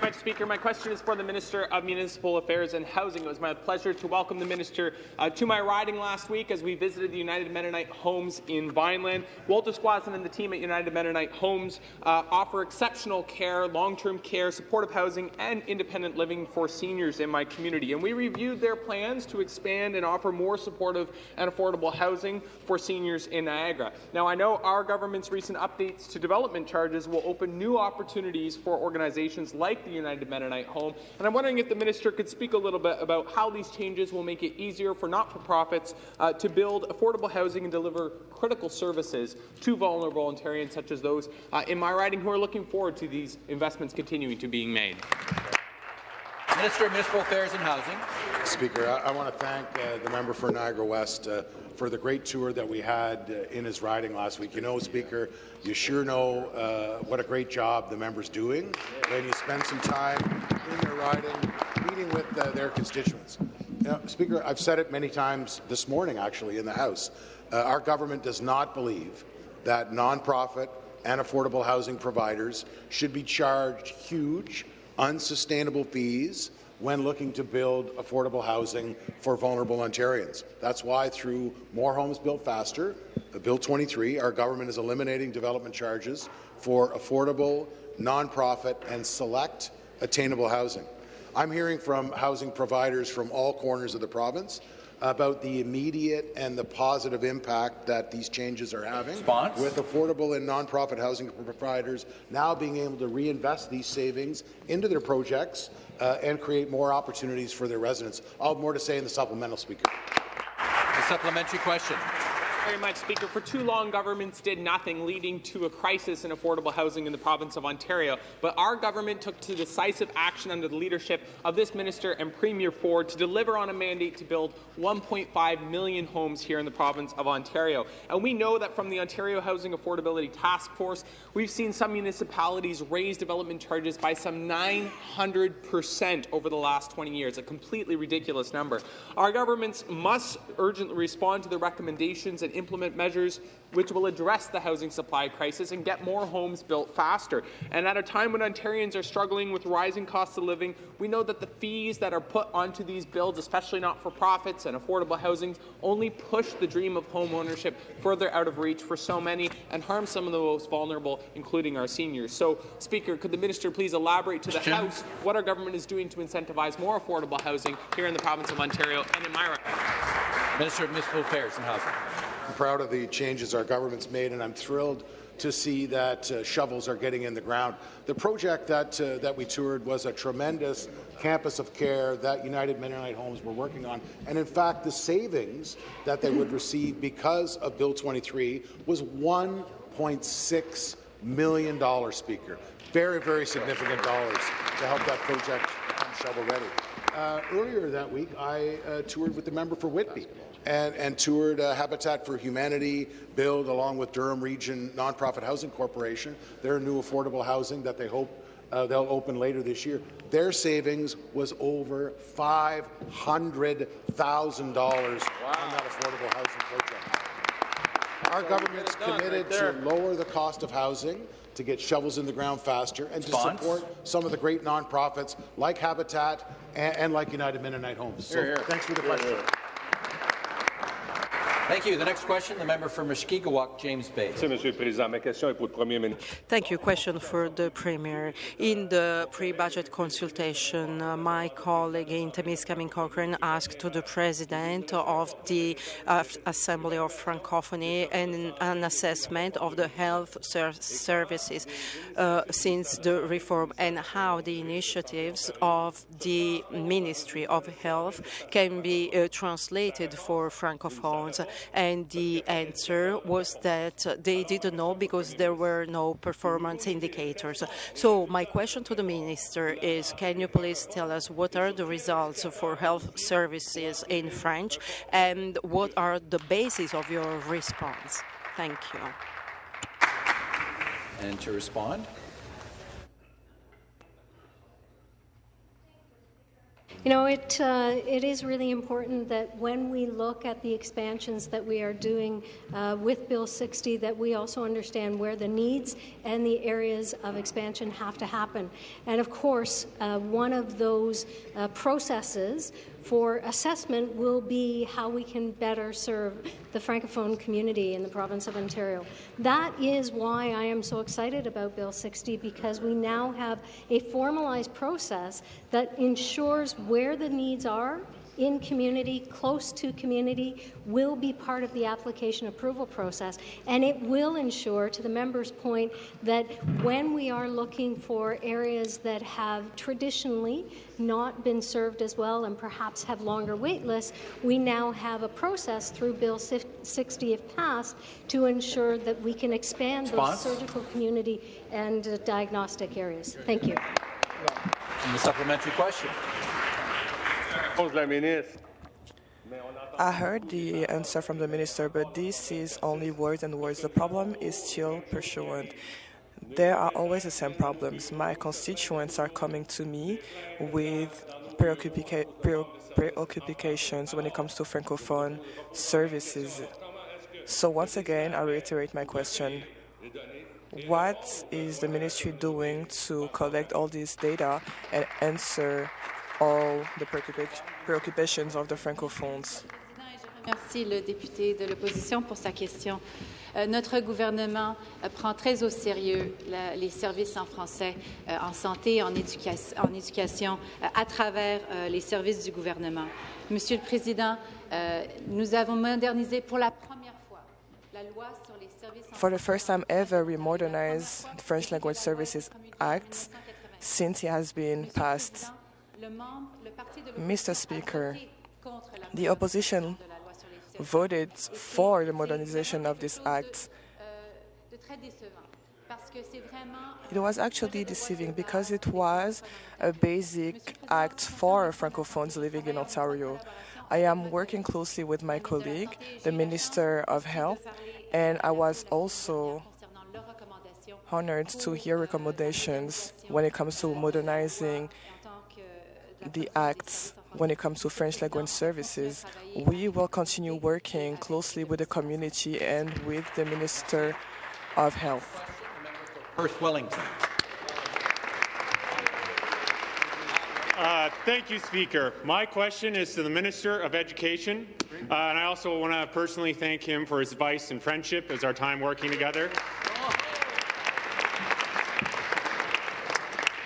S15: Mr. Speaker, my question is for the Minister of Municipal Affairs and Housing. It was my pleasure to welcome the Minister uh, to my riding last week as we visited the United Mennonite Homes in Vineland. Walter Squason and the team at United Mennonite Homes uh, offer exceptional care, long-term care, supportive housing, and independent living for seniors in my community. And we reviewed their plans to expand and offer more supportive and affordable housing for seniors in Niagara. Now, I know our government's recent updates to development charges will open new opportunities for organizations like the United Mennonite Home. And I'm wondering if the minister could speak a little bit about how these changes will make it easier for not-for-profits uh, to build affordable housing and deliver critical services to vulnerable Ontarians such as those uh, in my riding who are looking forward to these investments continuing to being made.
S1: Minister of Municipal Affairs and Housing.
S5: Speaker, I, I want to thank uh, the member for Niagara West uh, for the great tour that we had uh, in his riding last week. You know, Speaker, you sure know uh, what a great job the member's doing when you spend some time in their riding, meeting with uh, their constituents. Speaker, I've said it many times this morning, actually, in the House. Uh, our government does not believe that nonprofit and affordable housing providers should be charged huge, unsustainable fees when looking to build affordable housing for vulnerable Ontarians. That's why through More Homes Built Faster, uh, Bill 23, our government is eliminating development charges for affordable, nonprofit and select attainable housing. I'm hearing from housing providers from all corners of the province about the immediate and the positive impact that these changes are having
S1: Response?
S5: with affordable and nonprofit housing providers now being able to reinvest these savings into their projects uh, and create more opportunities for their residents. I'll have more to say in the supplemental, Speaker.
S1: The supplementary question
S15: very much, Speaker. For too long, governments did nothing, leading to a crisis in affordable housing in the province of Ontario. But our government took to decisive action under the leadership of this minister and Premier Ford to deliver on a mandate to build 1.5 million homes here in the province of Ontario. And we know that from the Ontario Housing Affordability Task Force, we've seen some municipalities raise development charges by some 900% over the last 20 years, a completely ridiculous number. Our governments must urgently respond to the recommendations and implement measures which will address the housing supply crisis and get more homes built faster. And at a time when Ontarians are struggling with rising costs of living, we know that the fees that are put onto these builds, especially not-for-profits and affordable housing, only push the dream of home ownership further out of reach for so many and harm some of the most vulnerable, including our seniors. So, Speaker, could the minister please elaborate to the
S1: Question.
S15: House what our government is doing to incentivize more affordable housing here in the province of Ontario and in my
S1: Minister of Municipal Affairs and Housing.
S5: I'm proud of the changes our government's made, and I'm thrilled to see that uh, shovels are getting in the ground. The project that uh, that we toured was a tremendous campus of care that United Mennonite Homes were working on, and in fact, the savings that they would receive because of Bill 23 was 1.6 million dollars. Speaker, very very significant dollars to help that project become shovel ready. Uh, earlier that week, I uh, toured with the member for Whitby and, and toured uh, Habitat for Humanity, Build, along with Durham Region Nonprofit Housing Corporation, their new affordable housing that they hope uh, they'll open later this year. Their savings was over $500,000 on that affordable housing project. Our government's committed to lower the cost of housing, to get shovels in the ground faster, and to support some of the great nonprofits like Habitat and, and like United Mennonite Homes. So
S1: Here, here.
S5: thanks for the question.
S1: Thank you. The next question, the member for Mushkegowuk, James Bay.
S16: Monsieur le Président. Ma question est pour le Premier.
S17: Thank you. Question for the Premier. In the pre-budget consultation, uh, my colleague in Timiskaming Cochrane asked to the President of the uh, Assembly of Francophonie an, an assessment of the health ser services uh, since the reform and how the initiatives of the Ministry of Health can be uh, translated for Francophones. And the answer was that they didn't know because there were no performance indicators. So my question to the Minister is, can you please tell us what are the results for health services in French and what are the basis of your response? Thank you.
S1: And to respond?
S18: You know, it, uh, it is really important that when we look at the expansions that we are doing uh, with Bill 60, that we also understand where the needs and the areas of expansion have to happen. And of course, uh, one of those uh, processes for assessment will be how we can better serve the Francophone community in the province of Ontario. That is why I am so excited about Bill 60 because we now have a formalized process that ensures where the needs are in community, close to community, will be part of the application approval process. And it will ensure, to the member's point, that when we are looking for areas that have traditionally not been served as well and perhaps have longer wait lists, we now have a process through Bill 60, if passed, to ensure that we can expand
S1: Response?
S18: those surgical community and uh, diagnostic areas. Thank you.
S1: And the supplementary question.
S19: I heard the answer from the minister, but this is only words and words. The problem is still pursuant. There are always the same problems. My constituents are coming to me with preoccupations when it comes to Francophone services. So once again, I reiterate my question. What is the ministry doing to collect all this data and answer all the preoccupations of the francophones.
S20: Merci le député de l'opposition pour sa question. Euh, notre gouvernement euh, prend très au sérieux la, les services en français euh, en santé, en, éduca en éducation, euh, à travers les services du gouvernement. Monsieur le Président, nous avons modernisé pour la première fois la loi sur les services en
S19: For the first time ever, we modernized the French Language Services Act since it has been passed. Mr. Speaker, the opposition voted for the modernization of this act. It was actually deceiving because it was a basic act for Francophones living in Ontario. I am working closely with my colleague, the Minister of Health, and I was also honored to hear recommendations when it comes to modernizing the acts when it comes to French language services. We will continue working closely with the community and with the Minister of Health.
S1: Perth Wellington.
S21: Uh, thank you, Speaker. My question is to the Minister of Education, uh, and I also want to personally thank him for his advice and friendship as our time working together.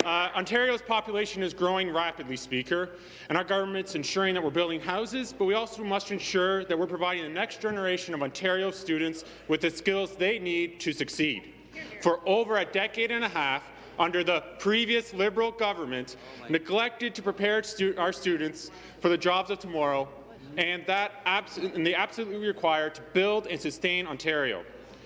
S21: Uh, Ontario's population is growing rapidly, Speaker, and our government's ensuring that we're building houses, but we also must ensure that we're providing the next generation of Ontario students with the skills they need to succeed. For over a decade and a half, under the previous Liberal government, neglected to prepare stu our students for the jobs of tomorrow, and that and they absolutely required to build and sustain Ontario.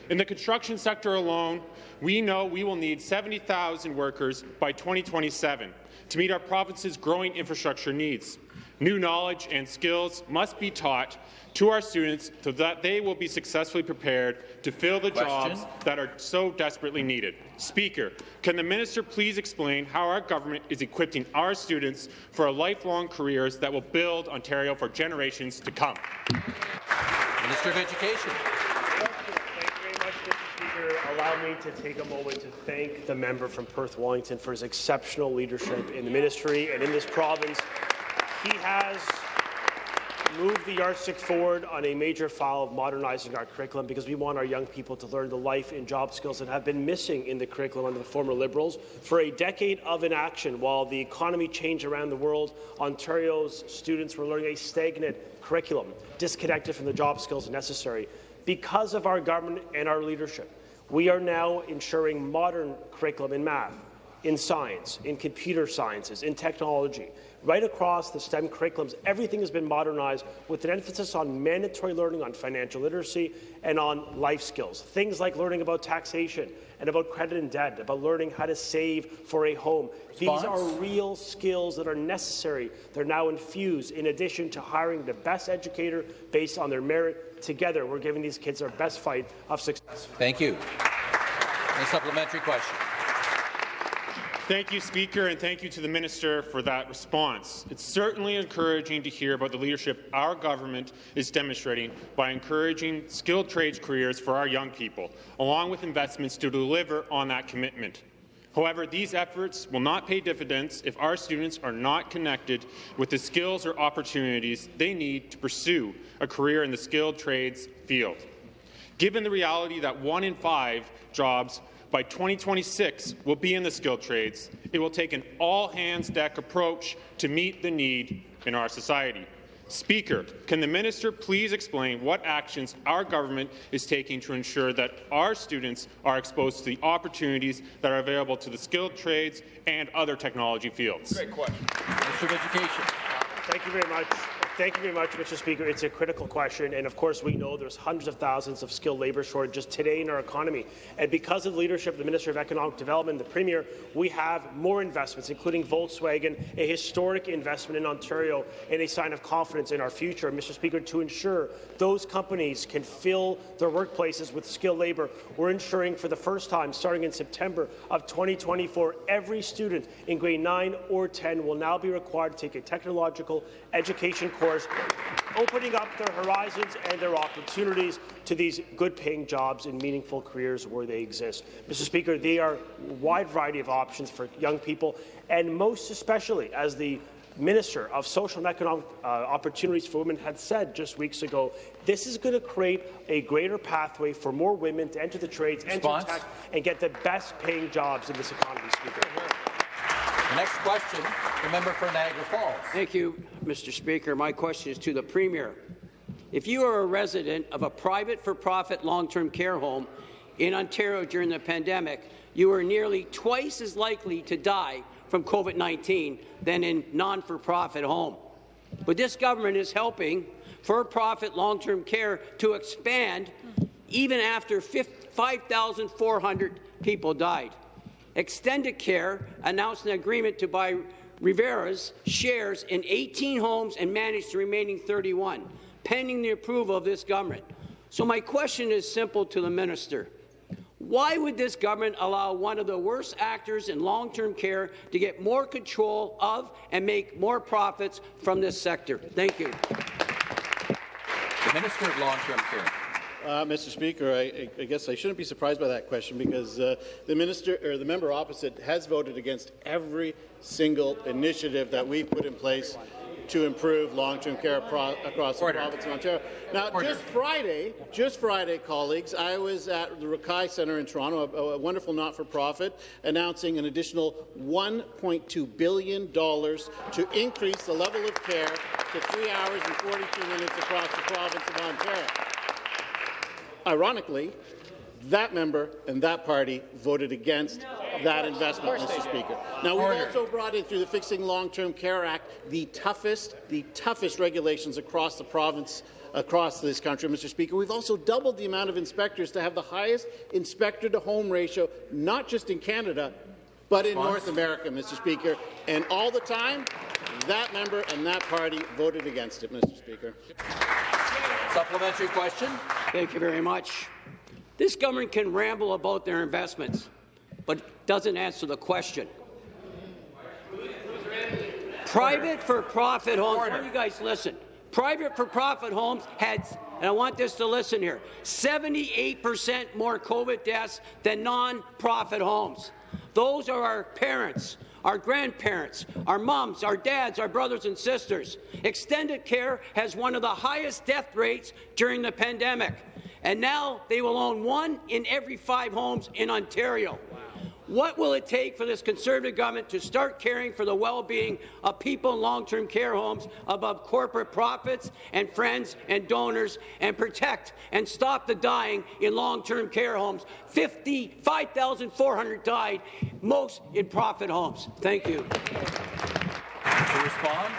S21: In the construction sector alone, we know we will need 70,000 workers by 2027 to meet our province's growing infrastructure needs. New knowledge and skills must be taught to our students so that they will be successfully prepared to fill the
S1: Question.
S21: jobs that are so desperately needed. Speaker, can the minister please explain how our government is equipping our students for lifelong careers that will build Ontario for generations to come?
S1: Minister of Education.
S22: Allow me to take a moment to thank the member from Perth Wellington for his exceptional leadership in the ministry and in this province. He has moved the yardstick forward on a major file of modernizing our curriculum because we want our young people to learn the life and job skills that have been missing in the curriculum under the former Liberals. For a decade of inaction, while the economy changed around the world, Ontario's students were learning a stagnant curriculum, disconnected from the job skills necessary. Because of our government and our leadership, we are now ensuring modern curriculum in math, in science, in computer sciences, in technology, right across the STEM curriculums, everything has been modernized with an emphasis on mandatory learning on financial literacy and on life skills. Things like learning about taxation and about credit and debt, about learning how to save for a home.
S1: Response?
S22: These are real skills that are necessary. They're now infused in addition to hiring the best educator based on their merit. Together, we're giving these kids their best fight of success.
S1: Thank you. A supplementary question.
S21: Thank you, Speaker, and thank you to the Minister for that response. It's certainly encouraging to hear about the leadership our government is demonstrating by encouraging skilled trades careers for our young people, along with investments to deliver on that commitment. However, these efforts will not pay dividends if our students are not connected with the skills or opportunities they need to pursue a career in the skilled trades field. Given the reality that one in five jobs by 2026 will be in the skilled trades, it will take an all-hands-deck approach to meet the need in our society. Speaker, can the minister please explain what actions our government is taking to ensure that our students are exposed to the opportunities that are available to the skilled trades and other technology fields?
S1: Great question. Minister of Education.
S22: Thank you very much. Thank you very much, Mr. Speaker. It's a critical question, and of course we know there's hundreds of thousands of skilled labour shortages today in our economy. And because of the leadership of the Minister of Economic Development, the Premier, we have more investments, including Volkswagen, a historic investment in Ontario, and a sign of confidence in our future, Mr. Speaker, to ensure those companies can fill their workplaces with skilled labour. We're ensuring for the first time, starting in September of 2024, every student in grade 9 or 10 will now be required to take a technological education course, opening up their horizons and their opportunities to these good-paying jobs and meaningful careers where they exist. Mr. Speaker, they are a wide variety of options for young people, and most especially as the Minister of Social and Economic uh, Opportunities for Women had said just weeks ago, this is going to create a greater pathway for more women to enter the trades,
S1: Response?
S22: enter tech, and get the best-paying jobs in this economy, Speaker.
S1: Next question, the member for Niagara Falls.
S23: Thank you, Mr. Speaker. My question is to the Premier. If you are a resident of a private for-profit long-term care home in Ontario during the pandemic, you are nearly twice as likely to die from COVID-19 than in non-for-profit home. But this government is helping for-profit long-term care to expand even after 5,400 people died. Extendicare announced an agreement to buy Revera's shares in 18 homes and manage the remaining 31, pending the approval of this government. So my question is simple to the minister. Why would this government allow one of the worst actors in long-term care to get more control of and make more profits from this sector? Thank you.
S1: The Minister of Long-Term Care.
S4: Uh, Mr. Speaker, I, I, guess I shouldn't be surprised by that question because uh, the minister or the member opposite has voted against every single initiative that we've put in place to improve long-term care across
S1: Order.
S4: the province of Ontario. Now,
S1: Order.
S4: just Friday, just Friday, colleagues, I was at the Rekai Centre in Toronto, a, a wonderful not-for-profit, announcing an additional $1.2 billion to increase the level of care to three hours and 42 minutes across the province of Ontario. Ironically, that member and that party voted against that investment, Mr. Speaker. Now, we've
S1: Order.
S4: also brought in through the Fixing Long-Term Care Act the toughest, the toughest regulations across the province across this country, Mr. Speaker. We've also doubled the amount of inspectors to have the highest inspector-to-home ratio, not just in Canada, but in North America, Mr. Speaker. And all the time, that member and that party voted against it, Mr. Speaker.
S1: Supplementary question.
S23: Thank you very much. This government can ramble about their investments, but doesn't answer the question. Private for-profit homes, why don't you guys listen? Private for-profit homes had, and I want this to listen here, 78% more COVID deaths than non-profit homes. Those are our parents our grandparents, our moms, our dads, our brothers and sisters. Extendicare has one of the highest death rates during the pandemic, and now they will own one in every five homes in Ontario. What will it take for this Conservative government to start caring for the well-being of people in long-term care homes above corporate profits and friends and donors and protect and stop the dying in long-term care homes? 55,400 died, most in profit homes. Thank you.
S1: To respond,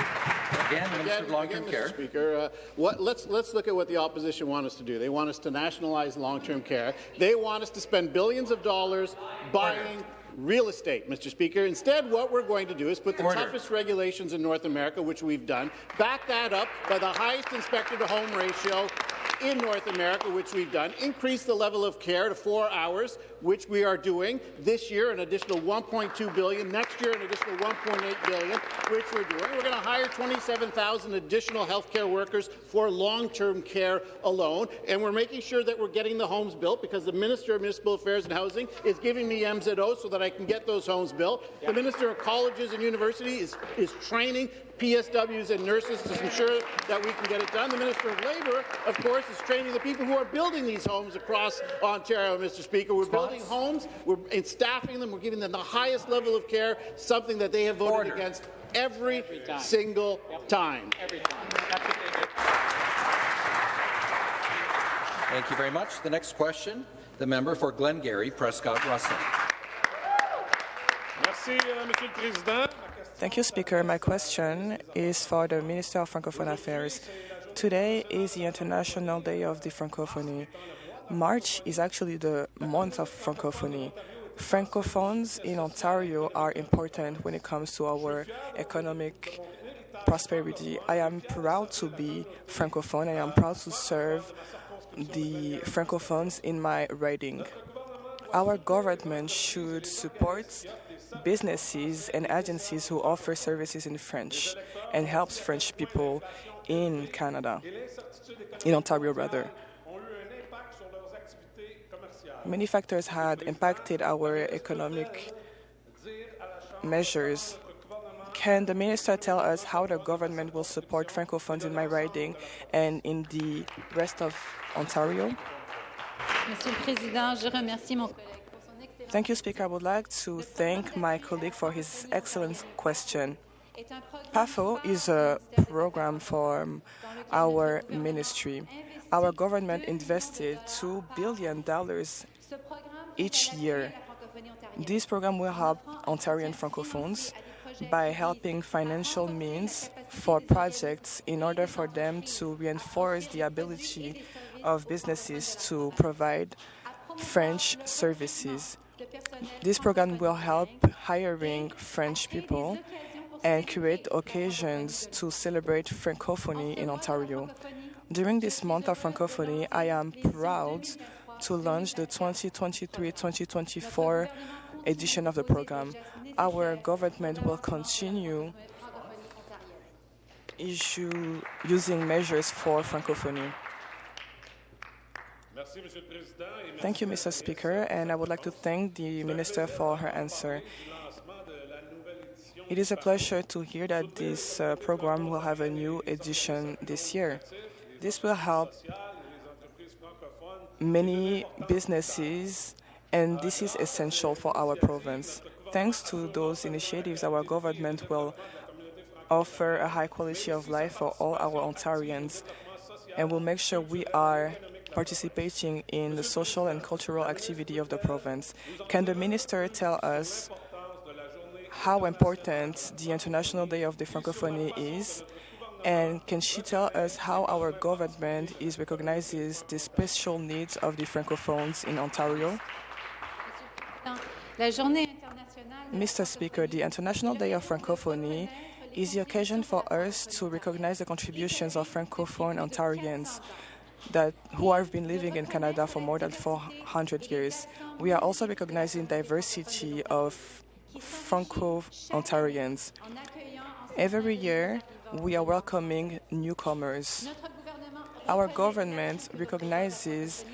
S1: again, Minister of Long-Term Care.
S4: Mr. Speaker, uh, what, let's, let's look at what the opposition want us to do. They want us to nationalize long-term care. They want us to spend billions of dollars buying real estate, Mr. Speaker. Instead, what we're going to do is put the
S1: Order.
S4: toughest regulations in North America, which we've done, back that up by the highest inspector-to-home ratio in North America, which we've done, increase the level of care to four hours, which we are doing this year, an additional 1.2 billion, next year an additional 1.8 billion, which we're doing. We're going to hire 27,000 additional healthcare workers for long-term care alone, and we're making sure that we're getting the homes built because the Minister of Municipal Affairs and Housing is giving me MZO so that I can get those homes built. The Minister of Colleges and Universities is, is training PSWs and nurses to ensure that we can get it done. The Minister of Labour, of course, is training the people who are building these homes across Ontario, Mr. Speaker. We're building homes, we're and staffing them, we're giving them the highest level of care, something that they have voted
S1: Order.
S4: against every, single time.
S1: Thank you very much. The next question, the member for Glengarry, Prescott Russell.
S16: Merci, euh, Monsieur le Président.
S19: Thank you, Speaker. My question is for the Minister of Francophone Affairs. Today is the International Day of the Francophonie. March is actually the month of Francophonie. Francophones in Ontario are important when it comes to our economic prosperity. I am proud to be Francophone. And I am proud to serve the Francophones in my riding. Our government should support businesses and agencies who offer services in French and helps French people in Canada, in Ontario rather. Many factors had impacted our economic measures. Can the minister tell us how the government will support Francophones in my riding and in the rest of Ontario?
S20: Monsieur le Président, je remercie mon collègue
S19: Thank you, Speaker. I would like to thank my colleague for his excellent question. PAFO is a program for our ministry. Our government invested $2 billion each year. This program will help Ontarian Francophones by helping financial means for projects in order for them to reinforce the ability of businesses to provide French services. This program will help hiring French people and create occasions to celebrate Francophonie in Ontario. During this month of Francophonie, I am proud to launch the 2023-2024 edition of the program. Our government will continue issue, using measures for Francophonie.
S16: Merci, Monsieur le Président. et merci
S19: Thank you, Mr. Speaker, and I would like to thank the Minister for her answer. It is a pleasure to hear that this uh, program will have a new edition this year. This will help many businesses, and this is essential for our province. Thanks to those initiatives, our government will offer a high quality of life for all our Ontarians and will make sure we are participating in the social and cultural activity of the province. Can the minister tell us how important the International Day of the Francophonie is? And can she tell us how our government is recognizes the special needs of the Francophones in Ontario?
S20: La journée internationale
S19: Mr. Speaker, the International Day of Francophonie is the occasion for us to recognize the contributions of Francophone Ontarians that who have been living in Canada for more than 400 years. We are also recognizing diversity of Franco-Ontarians. Every year, we are welcoming newcomers. Our government recognizes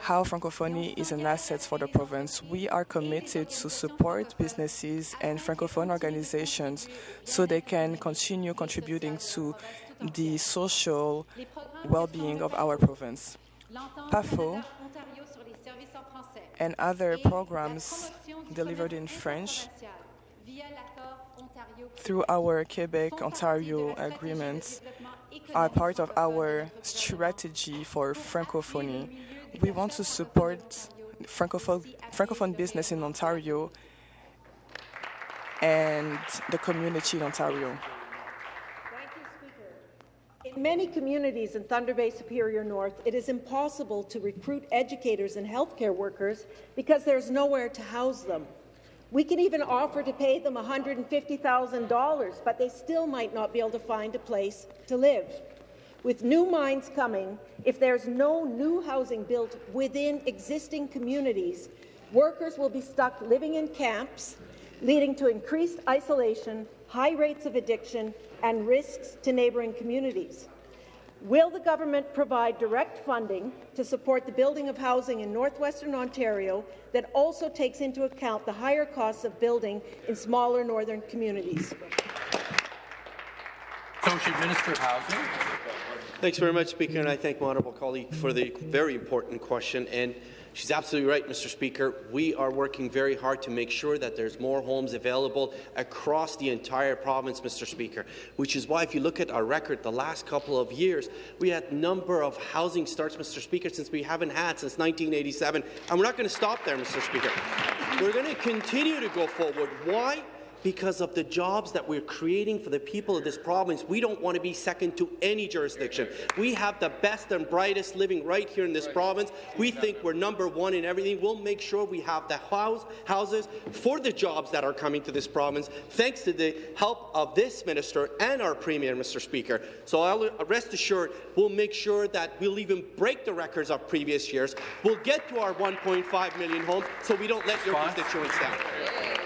S19: how Francophonie is an asset for the province. We are committed to support businesses and Francophone organizations so they can continue contributing to the social well-being of our province. PAFO and other programs delivered in French through our Quebec-Ontario agreements are part of our strategy for Francophonie. We want to support Francophone, Francophone business in Ontario and the community in Ontario.
S24: In many communities in Thunder Bay Superior North, it is impossible to recruit educators and healthcare workers because there's nowhere to house them. We can even offer to pay them $150,000, but they still might not be able to find a place to live. With new mines coming, if there's no new housing built within existing communities, workers will be stuck living in camps, leading to increased isolation, high rates of addiction, and risks to neighbouring communities. Will the government provide direct funding to support the building of housing in northwestern Ontario that also takes into account the higher costs of building in smaller northern communities?
S1: Associate Minister of Housing.
S25: Thanks very much, Speaker, and I thank my honourable colleague for the very important question. And She's absolutely right, Mr. Speaker. We are working very hard to make sure that there's more homes available across the entire province, Mr. Speaker, which is why if you look at our record the last couple of years, we had a number of housing starts, Mr. Speaker, since we haven't had since 1987. And we're not going to stop there, Mr. Speaker. We're going to continue to go forward. Why? Because of the jobs that we're creating for the people of this province. We don't want to be second to any jurisdiction. We have the best and brightest living right here in this province. We think we're number one in everything. We'll make sure we have the house, houses for the jobs that are coming to this province, thanks to the help of this minister and our premier, Mr. Speaker. So I'll uh, rest assured we'll make sure that we'll even break the records of previous years. We'll get to our 1.5 million homes so we don't let your constituents down.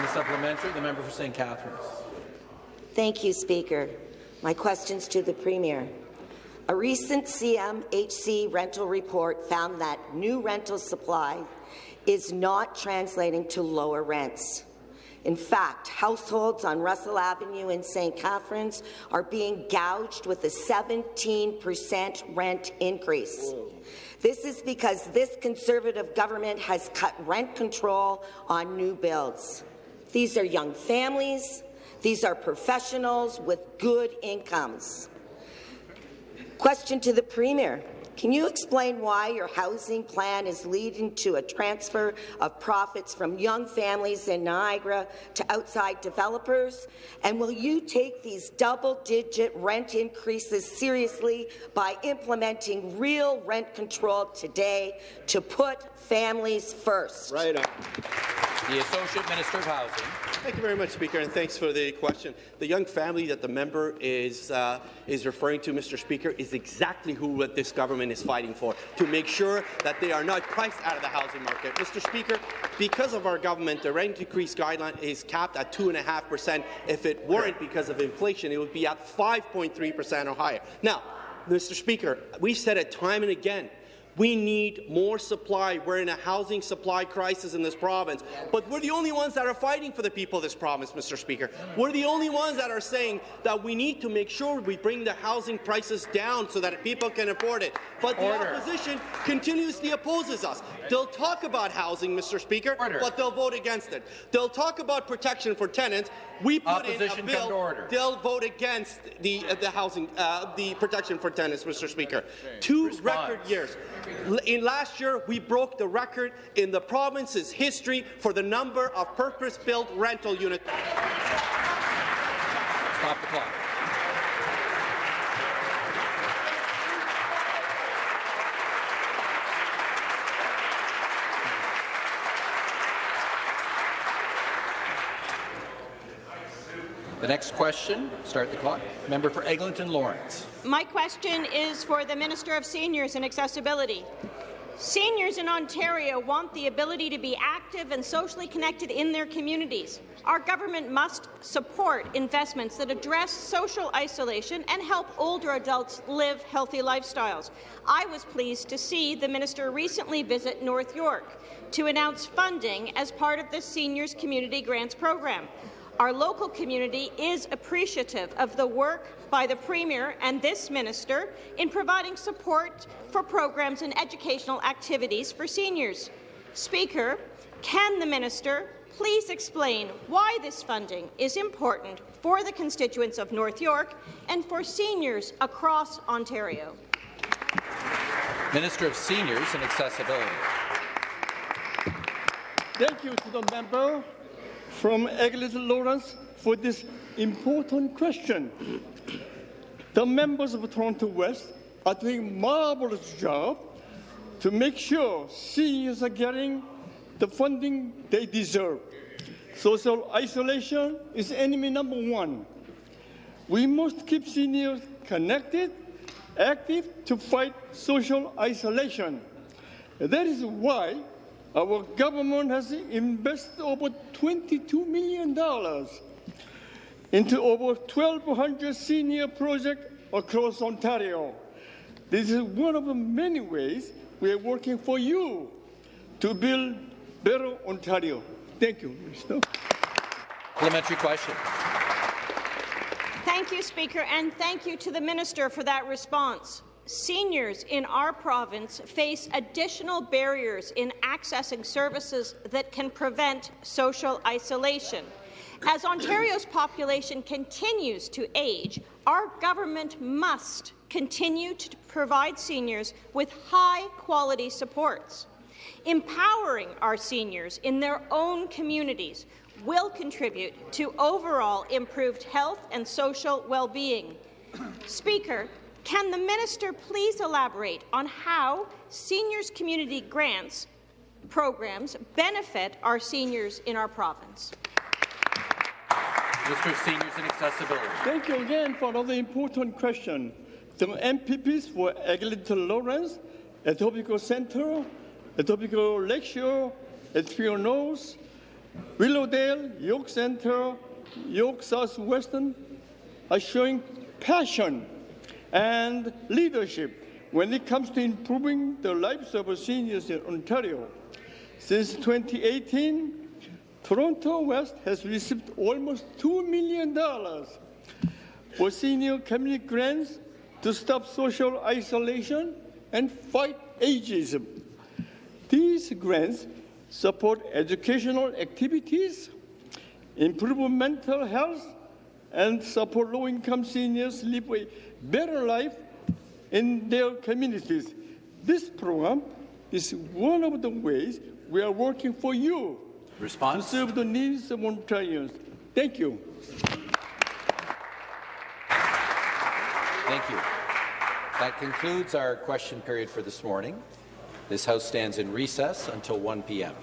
S1: The supplementary, the member for St. Catharines.
S26: Thank you, Speaker. My questions to the Premier. A recent CMHC rental report found that new rental supply is not translating to lower rents. In fact, households on Russell Avenue in St. Catharines are being gouged with a 17% rent increase. This is because this Conservative government has cut rent control on new builds. These are young families. These are professionals with good incomes. Question to the Premier. Can you explain why your housing plan is leading to a transfer of profits from young families in Niagara to outside developers? And will you take these double-digit rent increases seriously by implementing real rent control today to put families first?
S25: Right on.
S1: The Associate Minister of Housing.
S25: Thank you very much, Speaker, and thanks for the question. The young family that the member is uh, is referring to, Mr. Speaker, is exactly who what this government is fighting for, to make sure that they are not priced out of the housing market. Mr. Speaker, because of our government, the rent increase guideline is capped at 2.5%. If it weren't because of inflation, it would be at 5.3% or higher. Now, Mr. Speaker, we've said it time and again, we need more supply. We're in a housing supply crisis in this province. But we're the only ones that are fighting for the people of this province, Mr. Speaker. We're the only ones that are saying that we need to make sure we bring the housing prices down so that people can afford it. But the
S1: Order.
S25: opposition continuously opposes us. They'll talk about housing, Mr. Speaker,
S1: Order.
S25: but they'll vote against it. They'll talk about protection for tenants. We put in
S1: Opposition
S25: a bill.
S1: order.
S25: They'll vote against the uh, the housing, uh, the protection for tenants, Mr. Speaker. Two record years. In last year, we broke the record in the province's history for the number of purpose-built rental units.
S1: Stop the clock. The next question, start the clock. Member for Eglinton Lawrence.
S27: My question is for the Minister of Seniors and Accessibility. Seniors in Ontario want the ability to be active and socially connected in their communities. Our government must support investments that address social isolation and help older adults live healthy lifestyles. I was pleased to see the minister recently visit North York to announce funding as part of the Seniors Community Grants Program. Our local community is appreciative of the work by the Premier and this minister in providing support for programs and educational activities for seniors. Speaker, can the minister please explain why this funding is important for the constituents of North York and for seniors across Ontario?
S1: Minister of Seniors and Accessibility.
S28: Thank you to the member from Eglinton Lawrence for this important question. The members of Toronto West are doing marvelous job to make sure seniors are getting the funding they deserve. Social isolation is enemy number one. We must keep seniors connected, active to fight social isolation. That is why our government has invested over $22 million into over 1,200 senior projects across Ontario. This is one of the many ways we are working for you to build better Ontario. Thank you, Mr.
S1: Parliamentary question.
S27: Thank you, Speaker, and thank you to the minister for that response. Seniors in our province face additional barriers in accessing services that can prevent social isolation. As Ontario's population continues to age, our government must continue to provide seniors with high-quality supports. Empowering our seniors in their own communities will contribute to overall improved health and social well-being. Speaker, can the minister please elaborate on how seniors community grants programs benefit our seniors in our province?
S1: Minister of Seniors and Accessibility.
S28: Thank you again for another important question. The MPPs for Eglinton Lawrence, Etobicoke Centre, Etobicoke Lakeshore, Espion North, Willowdale, York Centre, York South-Weston are showing passion and leadership when it comes to improving the lives of seniors in Ontario. Since 2018, Toronto West has received almost $2 million for senior community grants to stop social isolation and fight ageism. These grants support educational activities, improve mental health, and support low-income seniors live better life in their communities. This program is one of the ways we are working for you
S1: Response?
S28: to serve the needs of Ontarians. Thank you.
S1: Thank you. That concludes our question period for this morning. This House stands in recess until 1 p.m.